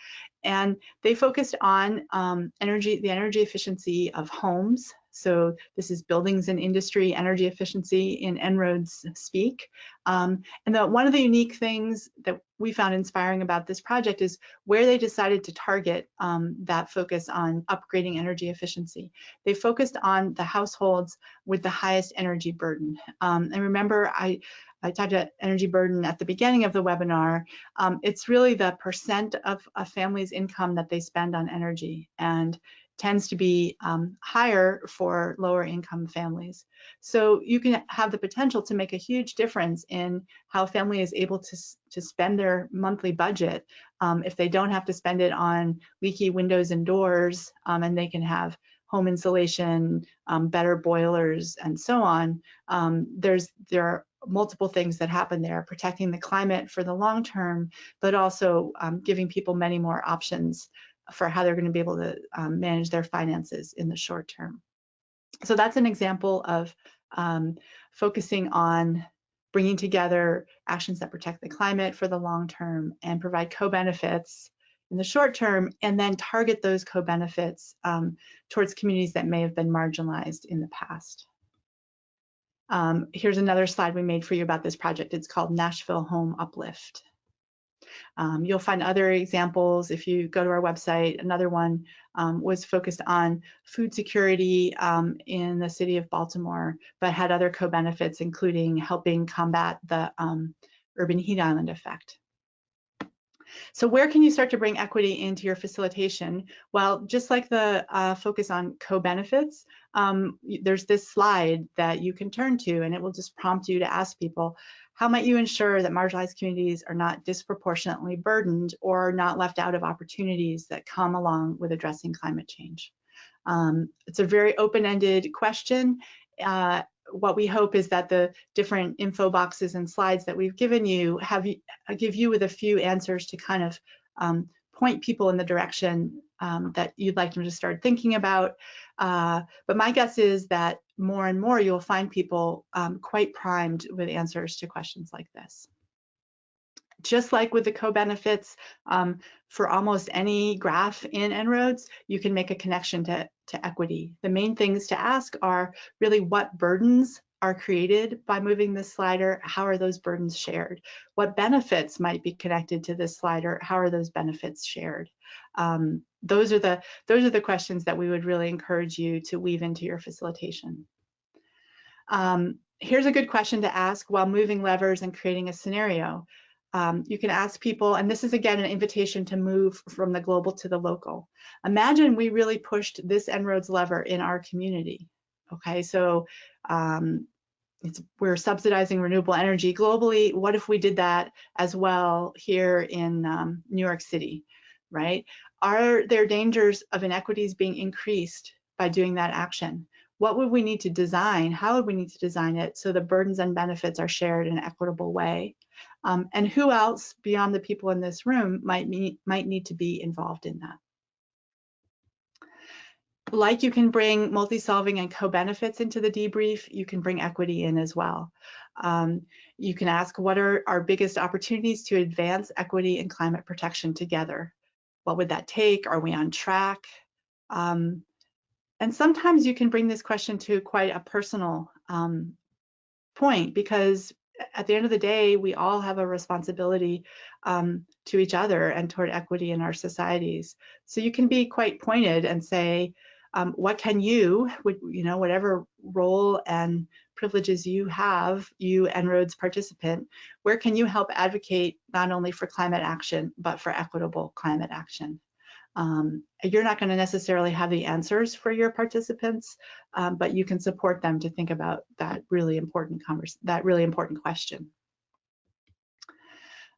And they focused on um, energy, the energy efficiency of homes. So this is buildings and industry energy efficiency in En-ROADS speak. Um, and the, one of the unique things that we found inspiring about this project is where they decided to target um, that focus on upgrading energy efficiency. They focused on the households with the highest energy burden. Um, and remember, I, I talked about energy burden at the beginning of the webinar. Um, it's really the percent of a family's income that they spend on energy and tends to be um, higher for lower income families. So you can have the potential to make a huge difference in how a family is able to, to spend their monthly budget um, if they don't have to spend it on leaky windows and doors um, and they can have home insulation, um, better boilers, and so on. Um, there's there are multiple things that happen there, protecting the climate for the long term, but also um, giving people many more options for how they're going to be able to um, manage their finances in the short term. So that's an example of um, focusing on bringing together actions that protect the climate for the long term and provide co-benefits in the short term, and then target those co-benefits um, towards communities that may have been marginalized in the past. Um, here's another slide we made for you about this project. It's called Nashville Home Uplift. Um, you'll find other examples if you go to our website. Another one um, was focused on food security um, in the city of Baltimore, but had other co-benefits, including helping combat the um, urban heat island effect. So where can you start to bring equity into your facilitation? Well, just like the uh, focus on co-benefits, um, there's this slide that you can turn to and it will just prompt you to ask people, how might you ensure that marginalized communities are not disproportionately burdened or not left out of opportunities that come along with addressing climate change? Um, it's a very open-ended question. Uh, what we hope is that the different info boxes and slides that we've given you have uh, give you with a few answers to kind of um, point people in the direction um, that you'd like them to start thinking about. Uh, but my guess is that more and more you'll find people um, quite primed with answers to questions like this. Just like with the co-benefits, um, for almost any graph in En-ROADS, you can make a connection to, to equity. The main things to ask are really what burdens are created by moving this slider, how are those burdens shared? What benefits might be connected to this slider, how are those benefits shared? Um, those are the those are the questions that we would really encourage you to weave into your facilitation. Um, here's a good question to ask while moving levers and creating a scenario. Um, you can ask people, and this is again an invitation to move from the global to the local. Imagine we really pushed this En-ROADS lever in our community. Okay, so um, we're subsidizing renewable energy globally. What if we did that as well here in um, New York City, right? Are there dangers of inequities being increased by doing that action? What would we need to design? How would we need to design it so the burdens and benefits are shared in an equitable way? Um, and who else beyond the people in this room might, might need to be involved in that? Like you can bring multi-solving and co-benefits into the debrief, you can bring equity in as well. Um, you can ask what are our biggest opportunities to advance equity and climate protection together? What would that take? Are we on track? Um, and sometimes you can bring this question to quite a personal um, point because at the end of the day, we all have a responsibility um, to each other and toward equity in our societies. So you can be quite pointed and say, um, what can you, you know, whatever role and privileges you have, you En-ROADS participant, where can you help advocate not only for climate action, but for equitable climate action? Um, you're not going to necessarily have the answers for your participants, um, but you can support them to think about that really important that really important question.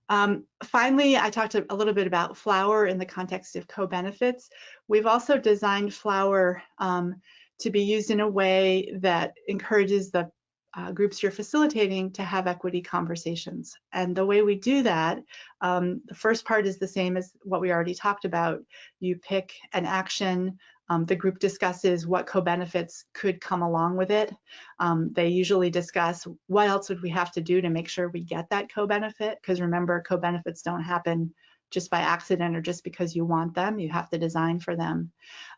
Um, finally, I talked a little bit about flower in the context of co-benefits. We've also designed flower um, to be used in a way that encourages the uh, groups you're facilitating to have equity conversations. And the way we do that, um, the first part is the same as what we already talked about. You pick an action, um, the group discusses what co-benefits could come along with it. Um, they usually discuss what else would we have to do to make sure we get that co-benefit, because remember, co-benefits don't happen just by accident or just because you want them, you have to design for them.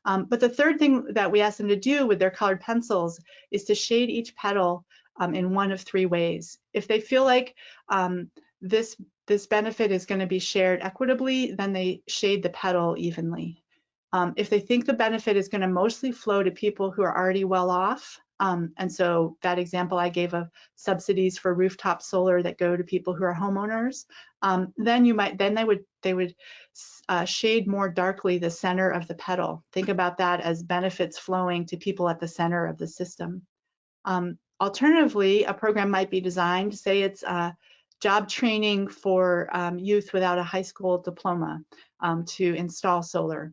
Um, but the third thing that we ask them to do with their colored pencils is to shade each petal um, in one of three ways. If they feel like um, this, this benefit is gonna be shared equitably, then they shade the petal evenly. Um, if they think the benefit is gonna mostly flow to people who are already well off, um, and so that example I gave of subsidies for rooftop solar that go to people who are homeowners, um, then you might then they would they would uh, shade more darkly the center of the petal. Think about that as benefits flowing to people at the center of the system. Um, alternatively, a program might be designed, say it's uh, job training for um, youth without a high school diploma um, to install solar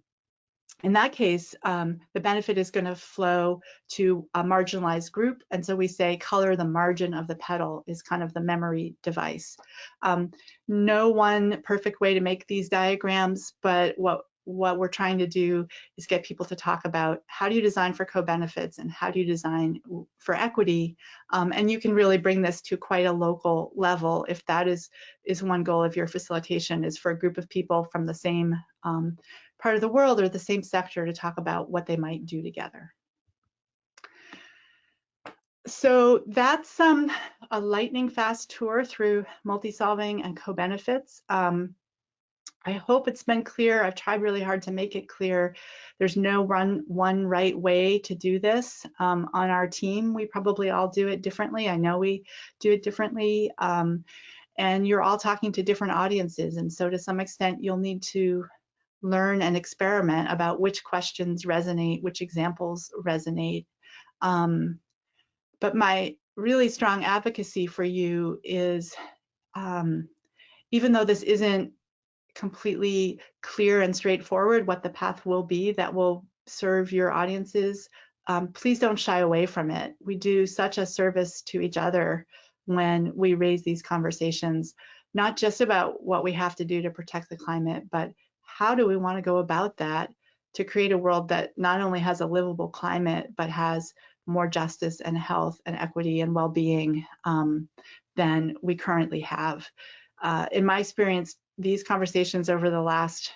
in that case, um, the benefit is going to flow to a marginalized group. And so we say color the margin of the petal is kind of the memory device. Um, no one perfect way to make these diagrams, but what what we're trying to do is get people to talk about how do you design for co-benefits and how do you design for equity. Um, and you can really bring this to quite a local level if that is, is one goal of your facilitation is for a group of people from the same um, part of the world or the same sector to talk about what they might do together. So that's um, a lightning fast tour through multi-solving and co-benefits. Um, I hope it's been clear. I've tried really hard to make it clear. There's no run one right way to do this. Um, on our team, we probably all do it differently. I know we do it differently. Um, and you're all talking to different audiences. And so to some extent, you'll need to learn and experiment about which questions resonate, which examples resonate. Um, but my really strong advocacy for you is, um, even though this isn't completely clear and straightforward what the path will be that will serve your audiences, um, please don't shy away from it. We do such a service to each other when we raise these conversations, not just about what we have to do to protect the climate, but how do we want to go about that to create a world that not only has a livable climate, but has more justice and health and equity and well-being um, than we currently have. Uh, in my experience, these conversations over the last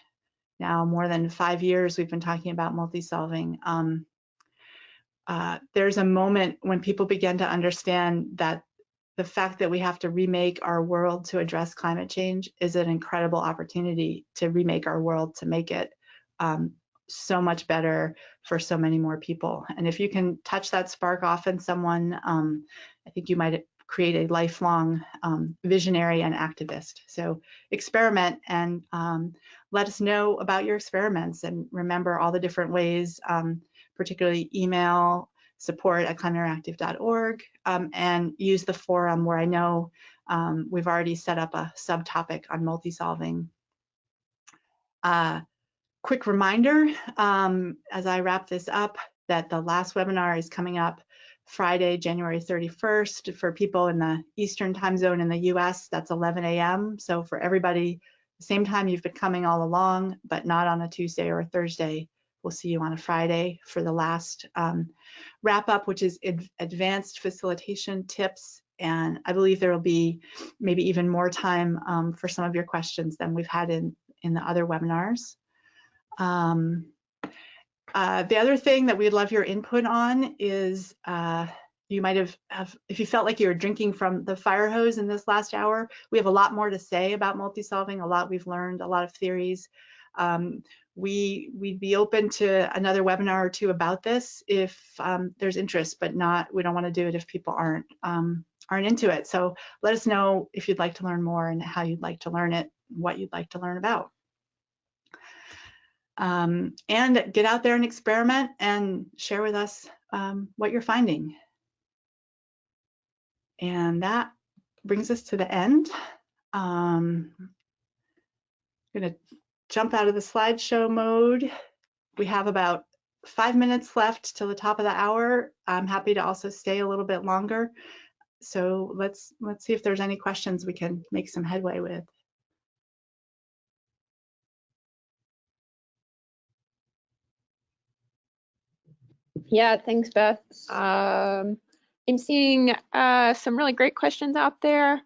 now more than five years, we've been talking about multi-solving. Um, uh, there's a moment when people begin to understand that the fact that we have to remake our world to address climate change is an incredible opportunity to remake our world to make it um, so much better for so many more people. And if you can touch that spark off in someone, um, I think you might create a lifelong um, visionary and activist. So experiment and um, let us know about your experiments and remember all the different ways, um, particularly email, support at climateinteractive.org um, and use the forum where I know um, we've already set up a subtopic on multi-solving. Uh, quick reminder um, as I wrap this up that the last webinar is coming up Friday, January 31st for people in the Eastern time zone in the US, that's 11 a.m. So for everybody, same time you've been coming all along, but not on a Tuesday or a Thursday. We'll see you on a Friday for the last um, wrap up, which is advanced facilitation tips. And I believe there will be maybe even more time um, for some of your questions than we've had in, in the other webinars. Um, uh, the other thing that we'd love your input on is uh, you might have, have, if you felt like you were drinking from the fire hose in this last hour, we have a lot more to say about multi-solving, a lot we've learned, a lot of theories. Um, we we'd be open to another webinar or two about this if um, there's interest, but not we don't want to do it if people aren't um, aren't into it. So let us know if you'd like to learn more and how you'd like to learn it, what you'd like to learn about. Um, and get out there and experiment and share with us um, what you're finding. And that brings us to the end. Um, I'm going to jump out of the slideshow mode. We have about five minutes left till the top of the hour. I'm happy to also stay a little bit longer. so let's let's see if there's any questions we can make some headway with. Yeah, thanks, Beth. Um, I'm seeing uh, some really great questions out there.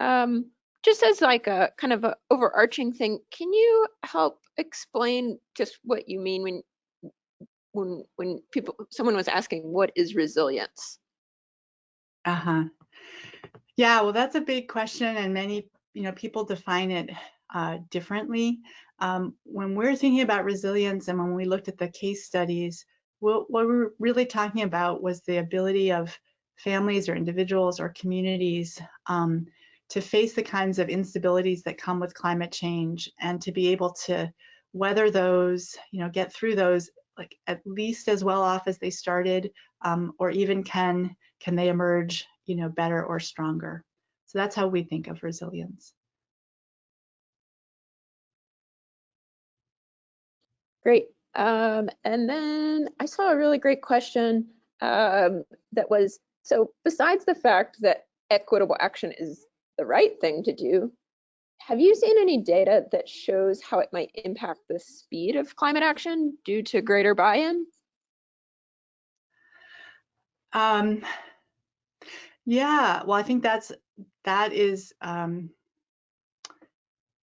Um, just as like a kind of a overarching thing, can you help explain just what you mean when when when people someone was asking what is resilience? Uh-huh. Yeah, well, that's a big question, and many you know people define it uh, differently. Um, when we're thinking about resilience, and when we looked at the case studies, what, what we're really talking about was the ability of families or individuals or communities um, to face the kinds of instabilities that come with climate change and to be able to weather those, you know, get through those like at least as well off as they started, um, or even can can they emerge, you know, better or stronger. So that's how we think of resilience. Great. Um, and then I saw a really great question um, that was, so besides the fact that equitable action is the right thing to do, have you seen any data that shows how it might impact the speed of climate action due to greater buy-in? Um, yeah, well, I think that's that is um,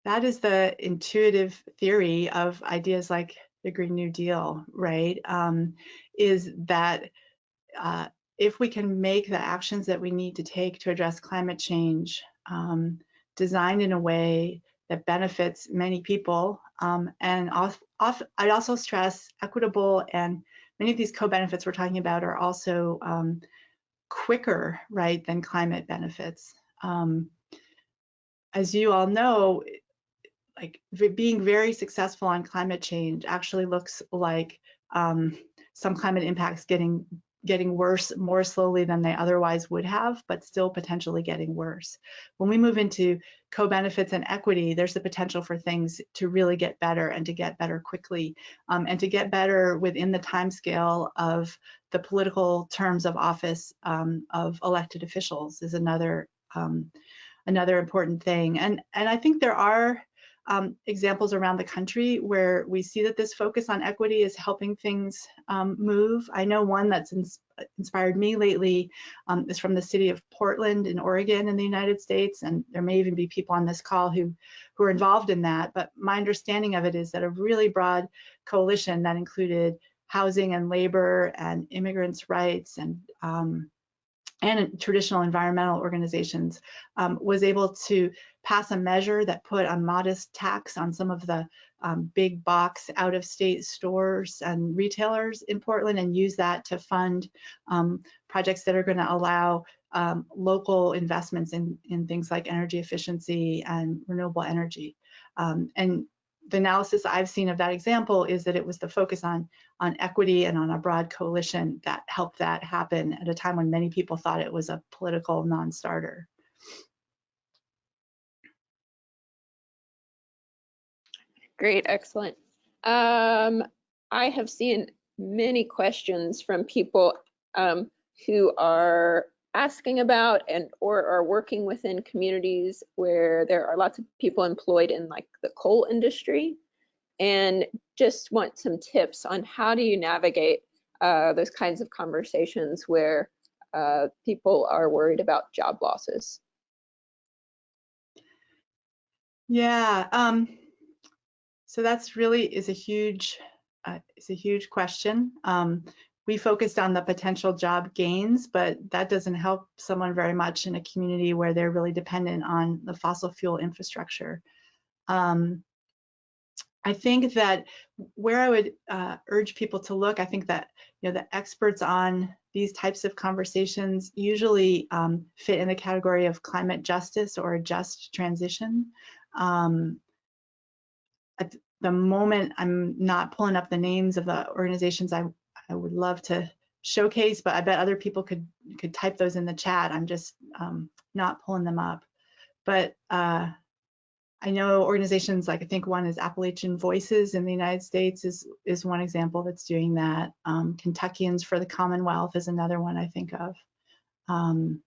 that is the intuitive theory of ideas like the Green New Deal, right? Um, is that uh, if we can make the actions that we need to take to address climate change um, designed in a way that benefits many people, um, and off, off, I'd also stress equitable and many of these co-benefits we're talking about are also um, quicker, right, than climate benefits. Um, as you all know, like being very successful on climate change actually looks like um, some climate impacts getting getting worse more slowly than they otherwise would have, but still potentially getting worse. When we move into co-benefits and equity, there's the potential for things to really get better and to get better quickly um, and to get better within the time scale of the political terms of office um, of elected officials is another um, another important thing. And, and I think there are um, examples around the country where we see that this focus on equity is helping things um, move. I know one that's ins inspired me lately um, is from the city of Portland in Oregon in the United States, and there may even be people on this call who, who are involved in that. But my understanding of it is that a really broad coalition that included housing and labor and immigrants' rights and um, and traditional environmental organizations um, was able to pass a measure that put a modest tax on some of the um, big box out of state stores and retailers in Portland and use that to fund um, projects that are going to allow um, local investments in, in things like energy efficiency and renewable energy. Um, and the analysis I've seen of that example is that it was the focus on, on equity and on a broad coalition that helped that happen at a time when many people thought it was a political non-starter. Great, excellent. Um, I have seen many questions from people um, who are asking about and or are working within communities where there are lots of people employed in like the coal industry and just want some tips on how do you navigate uh, those kinds of conversations where uh, people are worried about job losses. Yeah, um, so that's really is a huge uh, is a huge question. Um, we focused on the potential job gains, but that doesn't help someone very much in a community where they're really dependent on the fossil fuel infrastructure. Um, I think that where I would uh, urge people to look, I think that you know the experts on these types of conversations usually um, fit in the category of climate justice or just transition. Um, at the moment, I'm not pulling up the names of the organizations I I would love to showcase, but I bet other people could could type those in the chat. I'm just um, not pulling them up. But uh, I know organizations like I think one is Appalachian Voices in the United States is is one example that's doing that. Um, Kentuckians for the Commonwealth is another one I think of. Um,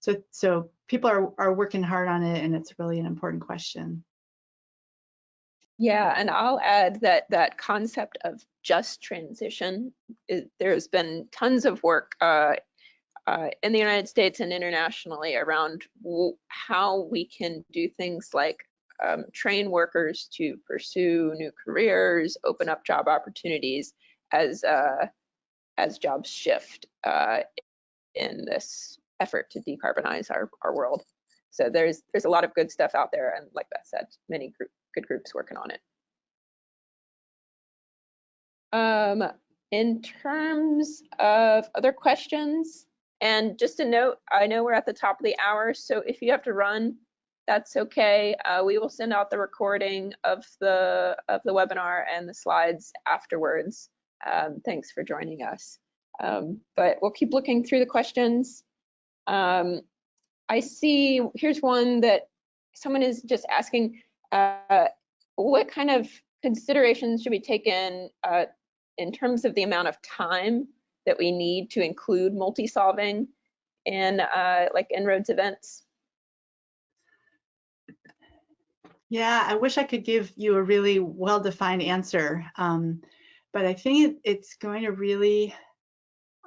so so people are are working hard on it, and it's really an important question. Yeah, and I'll add that that concept of just transition, it, there's been tons of work uh, uh, in the United States and internationally around how we can do things like um, train workers to pursue new careers, open up job opportunities as uh, as jobs shift uh, in this effort to decarbonize our, our world. So there's there's a lot of good stuff out there, and like Beth said, many group, good groups working on it. Um, in terms of other questions, and just a note, I know we're at the top of the hour, so if you have to run, that's okay. Uh, we will send out the recording of the of the webinar and the slides afterwards. Um, thanks for joining us. Um, but we'll keep looking through the questions. Um, I see, here's one that someone is just asking, uh, what kind of considerations should be taken uh, in terms of the amount of time that we need to include multi-solving in uh, like En-ROADS events? Yeah, I wish I could give you a really well-defined answer, um, but I think it's going to really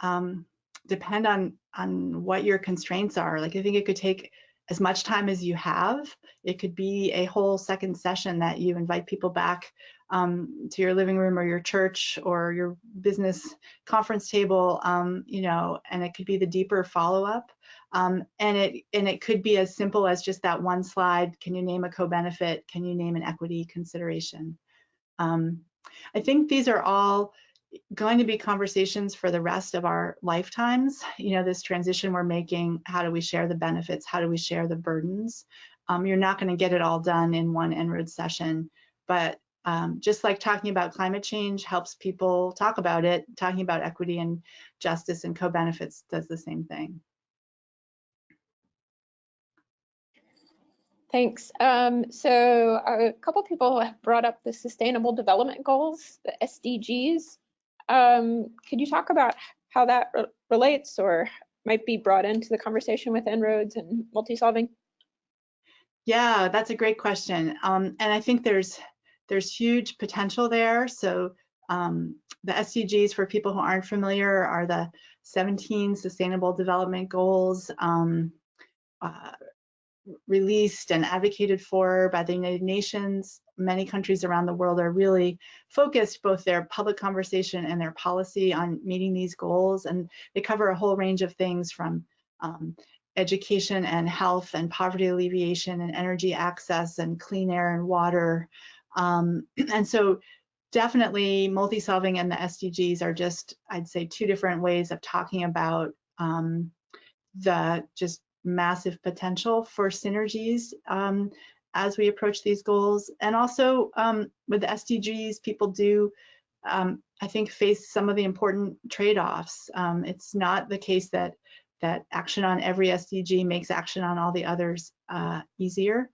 um, depend on on what your constraints are. Like I think it could take as much time as you have. It could be a whole second session that you invite people back um, to your living room or your church or your business conference table, um, you know, and it could be the deeper follow-up. Um, and it and it could be as simple as just that one slide. Can you name a co-benefit? Can you name an equity consideration? Um, I think these are all going to be conversations for the rest of our lifetimes. You know, this transition we're making, how do we share the benefits? How do we share the burdens? Um, you're not going to get it all done in one En-ROADS session, but um, just like talking about climate change helps people talk about it, talking about equity and justice and co-benefits does the same thing. Thanks. Um, so a couple people have brought up the Sustainable Development Goals, the SDGs. Um, could you talk about how that re relates or might be brought into the conversation with En-ROADS and multi-solving? Yeah, that's a great question. Um, and I think there's there's huge potential there. So um, the SDGs, for people who aren't familiar, are the 17 Sustainable Development Goals um, uh, released and advocated for by the United Nations. Many countries around the world are really focused both their public conversation and their policy on meeting these goals. And they cover a whole range of things from um, education and health and poverty alleviation and energy access and clean air and water. Um, and so definitely multi-solving and the SDGs are just, I'd say, two different ways of talking about um, the just massive potential for synergies um, as we approach these goals. And also um, with the SDGs, people do, um, I think, face some of the important trade-offs. Um, it's not the case that that action on every SDG makes action on all the others uh, easier.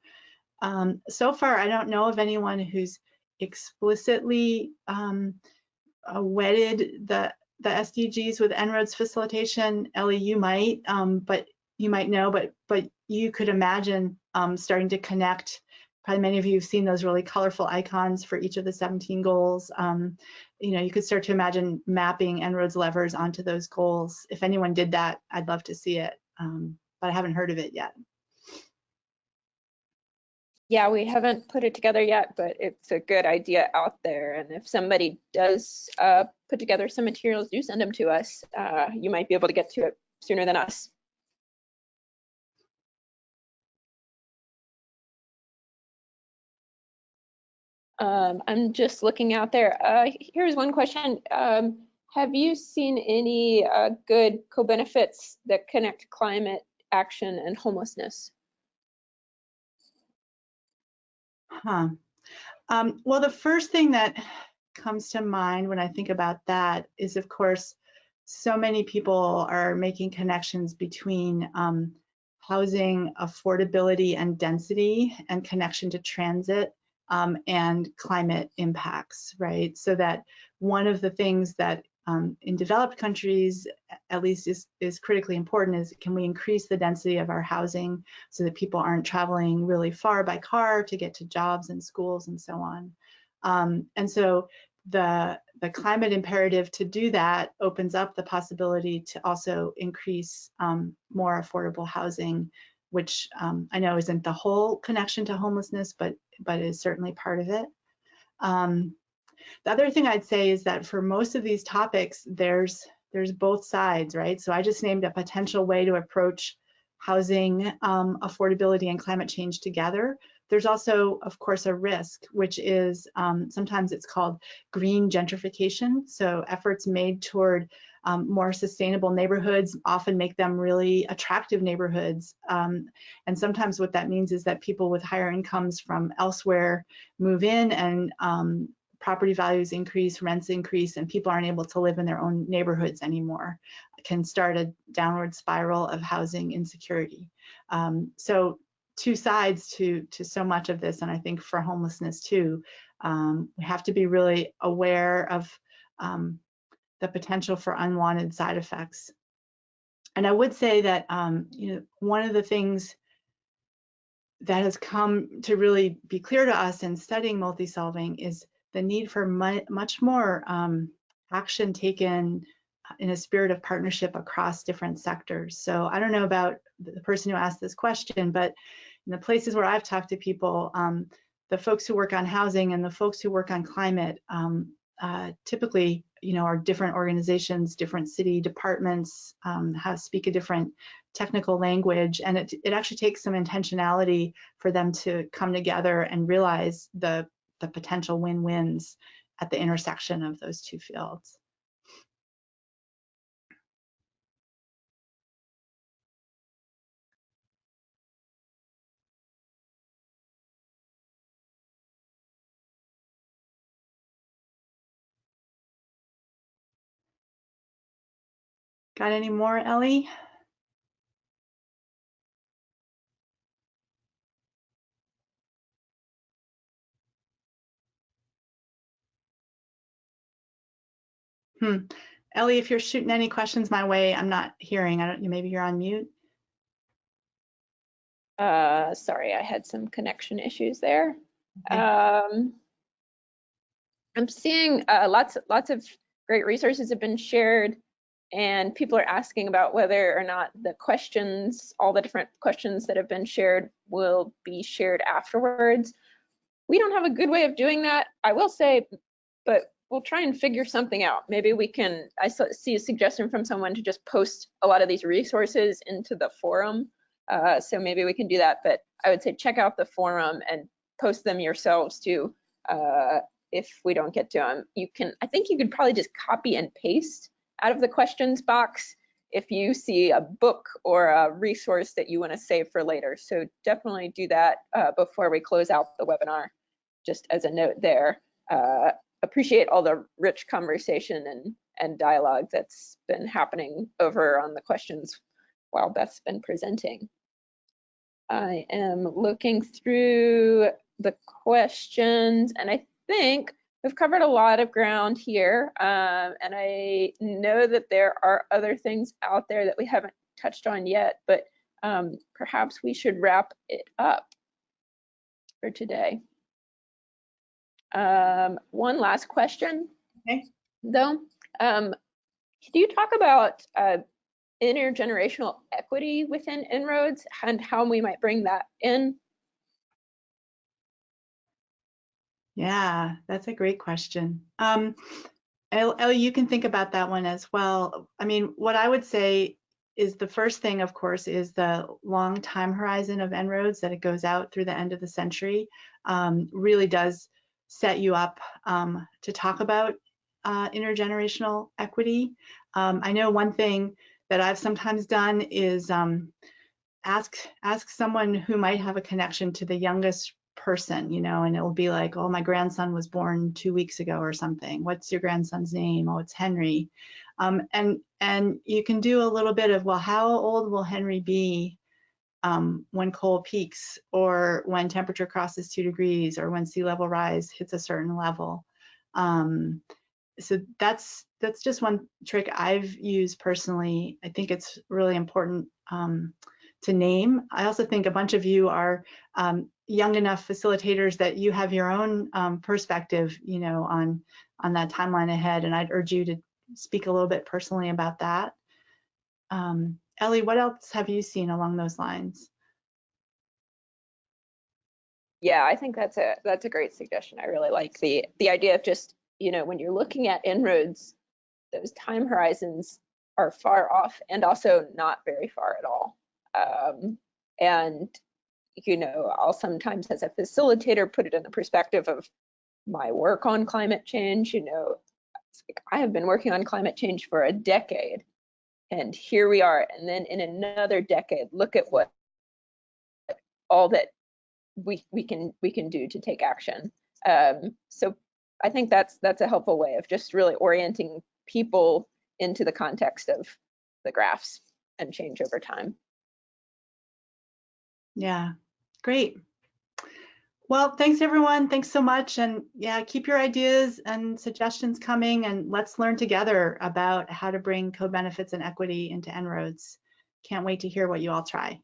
Um, so far, I don't know of anyone who's explicitly um, uh, wedded the the SDGs with En-ROADS facilitation. Ellie, you might, um, but you might know, but but you could imagine um, starting to connect. Probably many of you have seen those really colorful icons for each of the 17 goals. Um, you know, you could start to imagine mapping En-ROADS levers onto those goals. If anyone did that, I'd love to see it, um, but I haven't heard of it yet. Yeah, we haven't put it together yet, but it's a good idea out there. And if somebody does uh, put together some materials, do send them to us. Uh, you might be able to get to it sooner than us. Um, I'm just looking out there. Uh, here's one question. Um, have you seen any uh, good co-benefits that connect climate action and homelessness? Huh. Um, well, the first thing that comes to mind when I think about that is, of course, so many people are making connections between um, housing affordability and density and connection to transit um, and climate impacts, right? So that one of the things that um, in developed countries, at least is, is critically important is can we increase the density of our housing so that people aren't traveling really far by car to get to jobs and schools and so on. Um, and so the, the climate imperative to do that opens up the possibility to also increase um, more affordable housing, which um, I know isn't the whole connection to homelessness, but, but is certainly part of it. Um, the other thing I'd say is that for most of these topics, there's there's both sides, right? So I just named a potential way to approach housing um, affordability and climate change together. There's also, of course, a risk, which is um, sometimes it's called green gentrification. So efforts made toward um, more sustainable neighborhoods often make them really attractive neighborhoods. Um, and sometimes what that means is that people with higher incomes from elsewhere move in and um, property values increase, rents increase, and people aren't able to live in their own neighborhoods anymore, can start a downward spiral of housing insecurity. Um, so two sides to, to so much of this, and I think for homelessness too, um, we have to be really aware of um, the potential for unwanted side effects. And I would say that um, you know one of the things that has come to really be clear to us in studying multi-solving is the need for mu much more um, action taken in a spirit of partnership across different sectors. So I don't know about the person who asked this question, but in the places where I've talked to people, um, the folks who work on housing and the folks who work on climate um, uh, typically, you know, are different organizations, different city departments, um, have speak a different technical language, and it, it actually takes some intentionality for them to come together and realize the the potential win-wins at the intersection of those two fields. Got any more, Ellie? Hmm. Ellie, if you're shooting any questions my way, I'm not hearing. I don't. Maybe you're on mute. Uh, sorry, I had some connection issues there. Okay. Um, I'm seeing uh, lots, lots of great resources have been shared and people are asking about whether or not the questions, all the different questions that have been shared will be shared afterwards. We don't have a good way of doing that, I will say, but we'll try and figure something out. Maybe we can, I see a suggestion from someone to just post a lot of these resources into the forum. Uh, so maybe we can do that, but I would say check out the forum and post them yourselves too. Uh, if we don't get to them, you can, I think you could probably just copy and paste out of the questions box if you see a book or a resource that you want to save for later. So definitely do that uh, before we close out the webinar, just as a note there. Uh, appreciate all the rich conversation and, and dialogue that's been happening over on the questions while Beth's been presenting. I am looking through the questions and I think we've covered a lot of ground here. Um, and I know that there are other things out there that we haven't touched on yet, but um, perhaps we should wrap it up for today. Um, one last question, okay. though. Um, can you talk about uh, intergenerational equity within En-ROADS and how we might bring that in? Yeah, that's a great question. Um, you can think about that one as well. I mean, what I would say is the first thing, of course, is the long time horizon of En-ROADS that it goes out through the end of the century um, really does set you up um, to talk about uh, intergenerational equity. Um, I know one thing that I've sometimes done is um, ask ask someone who might have a connection to the youngest person, you know, and it'll be like, oh, my grandson was born two weeks ago or something. What's your grandson's name? Oh, it's Henry. Um, and and you can do a little bit of, well, how old will Henry be um, when coal peaks or when temperature crosses two degrees or when sea level rise hits a certain level. Um, so that's that's just one trick I've used personally. I think it's really important um, to name. I also think a bunch of you are um, young enough facilitators that you have your own um, perspective, you know, on on that timeline ahead, and I'd urge you to speak a little bit personally about that. Um, Ellie, what else have you seen along those lines? Yeah, I think that's a that's a great suggestion. I really like the the idea of just you know when you're looking at En-ROADS, those time horizons are far off and also not very far at all. Um, and you know, I'll sometimes as a facilitator put it in the perspective of my work on climate change. You know, I have been working on climate change for a decade, and here we are. And then in another decade, look at what all that we we can we can do to take action. Um, so I think that's that's a helpful way of just really orienting people into the context of the graphs and change over time. Yeah, great. Well, thanks everyone. Thanks so much. And yeah, keep your ideas and suggestions coming and let's learn together about how to bring co-benefits and equity into En-ROADS. Can't wait to hear what you all try.